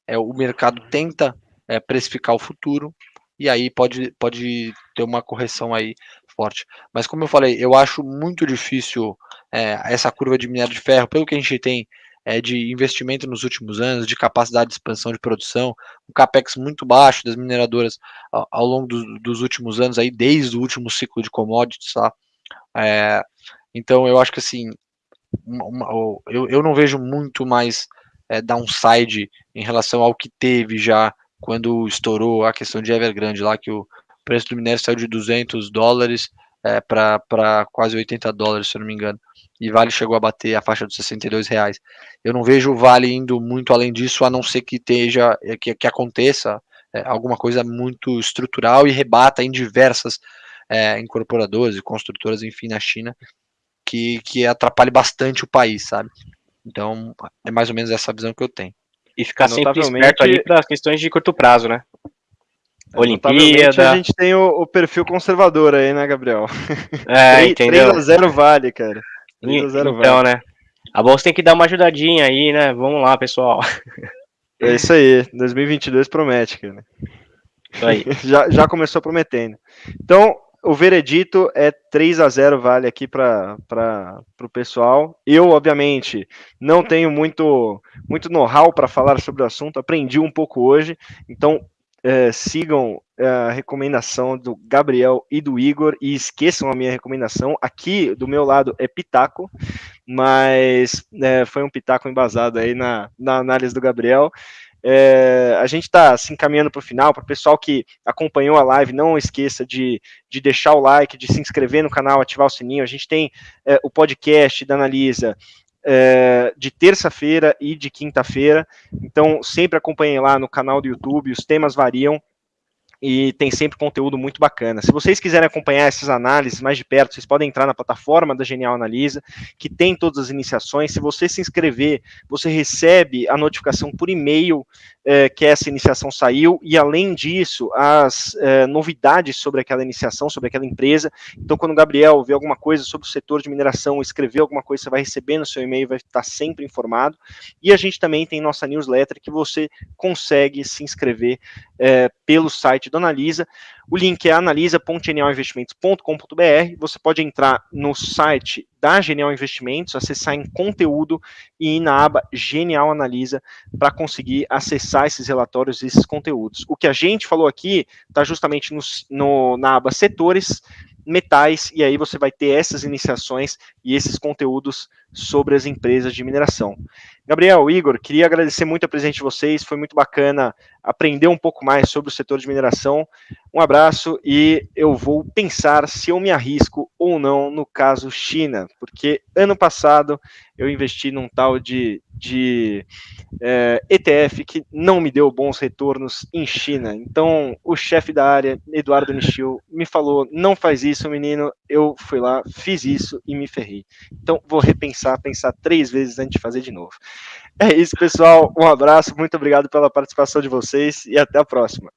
Speaker 4: é, o mercado tenta é, precificar o futuro e aí pode, pode ter uma correção aí forte. Mas como eu falei, eu acho muito difícil é, essa curva de minério de ferro, pelo que a gente tem é, de investimento nos últimos anos, de capacidade de expansão de produção, um capex muito baixo das mineradoras ao, ao longo do, dos últimos anos, aí desde o último ciclo de commodities, tá? É, então eu acho que assim uma, eu, eu não vejo muito mais é, downside em relação ao que teve já quando estourou a questão de Evergrande lá, que o preço do minério saiu de 200 dólares é, para quase 80 dólares, se eu não me engano. E Vale chegou a bater a faixa dos 62 reais. Eu não vejo o Vale indo muito além disso, a não ser que esteja, é, que, que aconteça é, alguma coisa muito estrutural e rebata em diversas é, incorporadoras e construtoras, enfim, na China, que, que atrapalhe bastante o país, sabe? Então, é mais ou menos essa visão que eu tenho.
Speaker 3: E ficar sempre esperto ali para questões de curto prazo, né? É, Olimpíada.
Speaker 2: A gente tem o, o, perfil conservador aí, né, Gabriel?
Speaker 3: É, 3, entendeu?
Speaker 2: 3 a 0 vale, cara.
Speaker 3: 3 a 0 então, vale. né? A bolsa tem que dar uma ajudadinha aí, né? Vamos lá, pessoal.
Speaker 2: É isso aí. 2022 promete, cara. Isso aí. já, já começou prometendo. Então, o veredito é 3 a 0 vale aqui para o pessoal. Eu, obviamente, não tenho muito, muito know-how para falar sobre o assunto, aprendi um pouco hoje, então é, sigam é, a recomendação do Gabriel e do Igor e esqueçam a minha recomendação. Aqui do meu lado é Pitaco, mas é, foi um Pitaco embasado aí na, na análise do Gabriel. É, a gente está se encaminhando para o final. Para o pessoal que acompanhou a live, não esqueça de, de deixar o like, de se inscrever no canal, ativar o sininho. A gente tem é, o podcast da Analisa é, de terça-feira e de quinta-feira. Então, sempre acompanhem lá no canal do YouTube, os temas variam. E tem sempre conteúdo muito bacana. Se vocês quiserem acompanhar essas análises mais de perto, vocês podem entrar na plataforma da Genial Analisa, que tem todas as iniciações. Se você se inscrever, você recebe a notificação por e-mail é, que essa iniciação saiu, e além disso, as é, novidades sobre aquela iniciação, sobre aquela empresa. Então, quando o Gabriel vê alguma coisa sobre o setor de mineração, escrever alguma coisa, você vai receber no seu e-mail, vai estar sempre informado. E a gente também tem nossa newsletter que você consegue se inscrever é, pelo site do Analisa. O link é analisa.genialinvestimentos.com.br. Você pode entrar no site da Genial Investimentos, acessar em conteúdo e ir na aba Genial Analisa para conseguir acessar esses relatórios e esses conteúdos. O que a gente falou aqui está justamente no, no, na aba Setores, Metais, e aí você vai ter essas iniciações e esses conteúdos sobre as empresas de mineração. Gabriel, Igor, queria agradecer muito a presença de vocês, foi muito bacana aprender um pouco mais sobre o setor de mineração. Um abraço e eu vou pensar se eu me arrisco ou não no caso China, porque ano passado eu investi num tal de, de é, ETF que não me deu bons retornos em China. Então, o chefe da área, Eduardo Nishio, me falou: não faz isso, menino. Eu fui lá, fiz isso e me ferrei. Então, vou repensar, pensar três vezes antes de fazer de novo. É isso, pessoal. Um abraço, muito obrigado pela participação de vocês e até a próxima.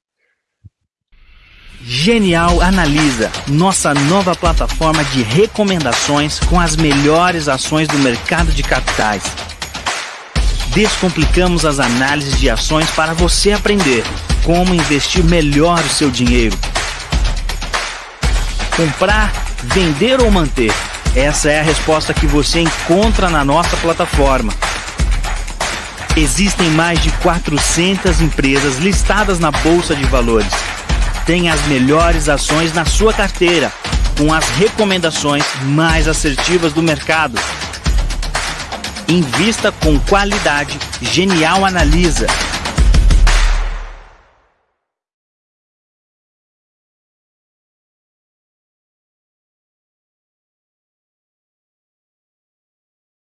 Speaker 1: Genial Analisa, nossa nova plataforma de recomendações com as melhores ações do mercado de capitais. Descomplicamos as análises de ações para você aprender como investir melhor o seu dinheiro. Comprar, vender ou manter? Essa é a resposta que você encontra na nossa plataforma. Existem mais de 400 empresas listadas na Bolsa de Valores. Tem as melhores ações na sua carteira, com as recomendações mais assertivas do mercado. Invista com qualidade. Genial Analisa.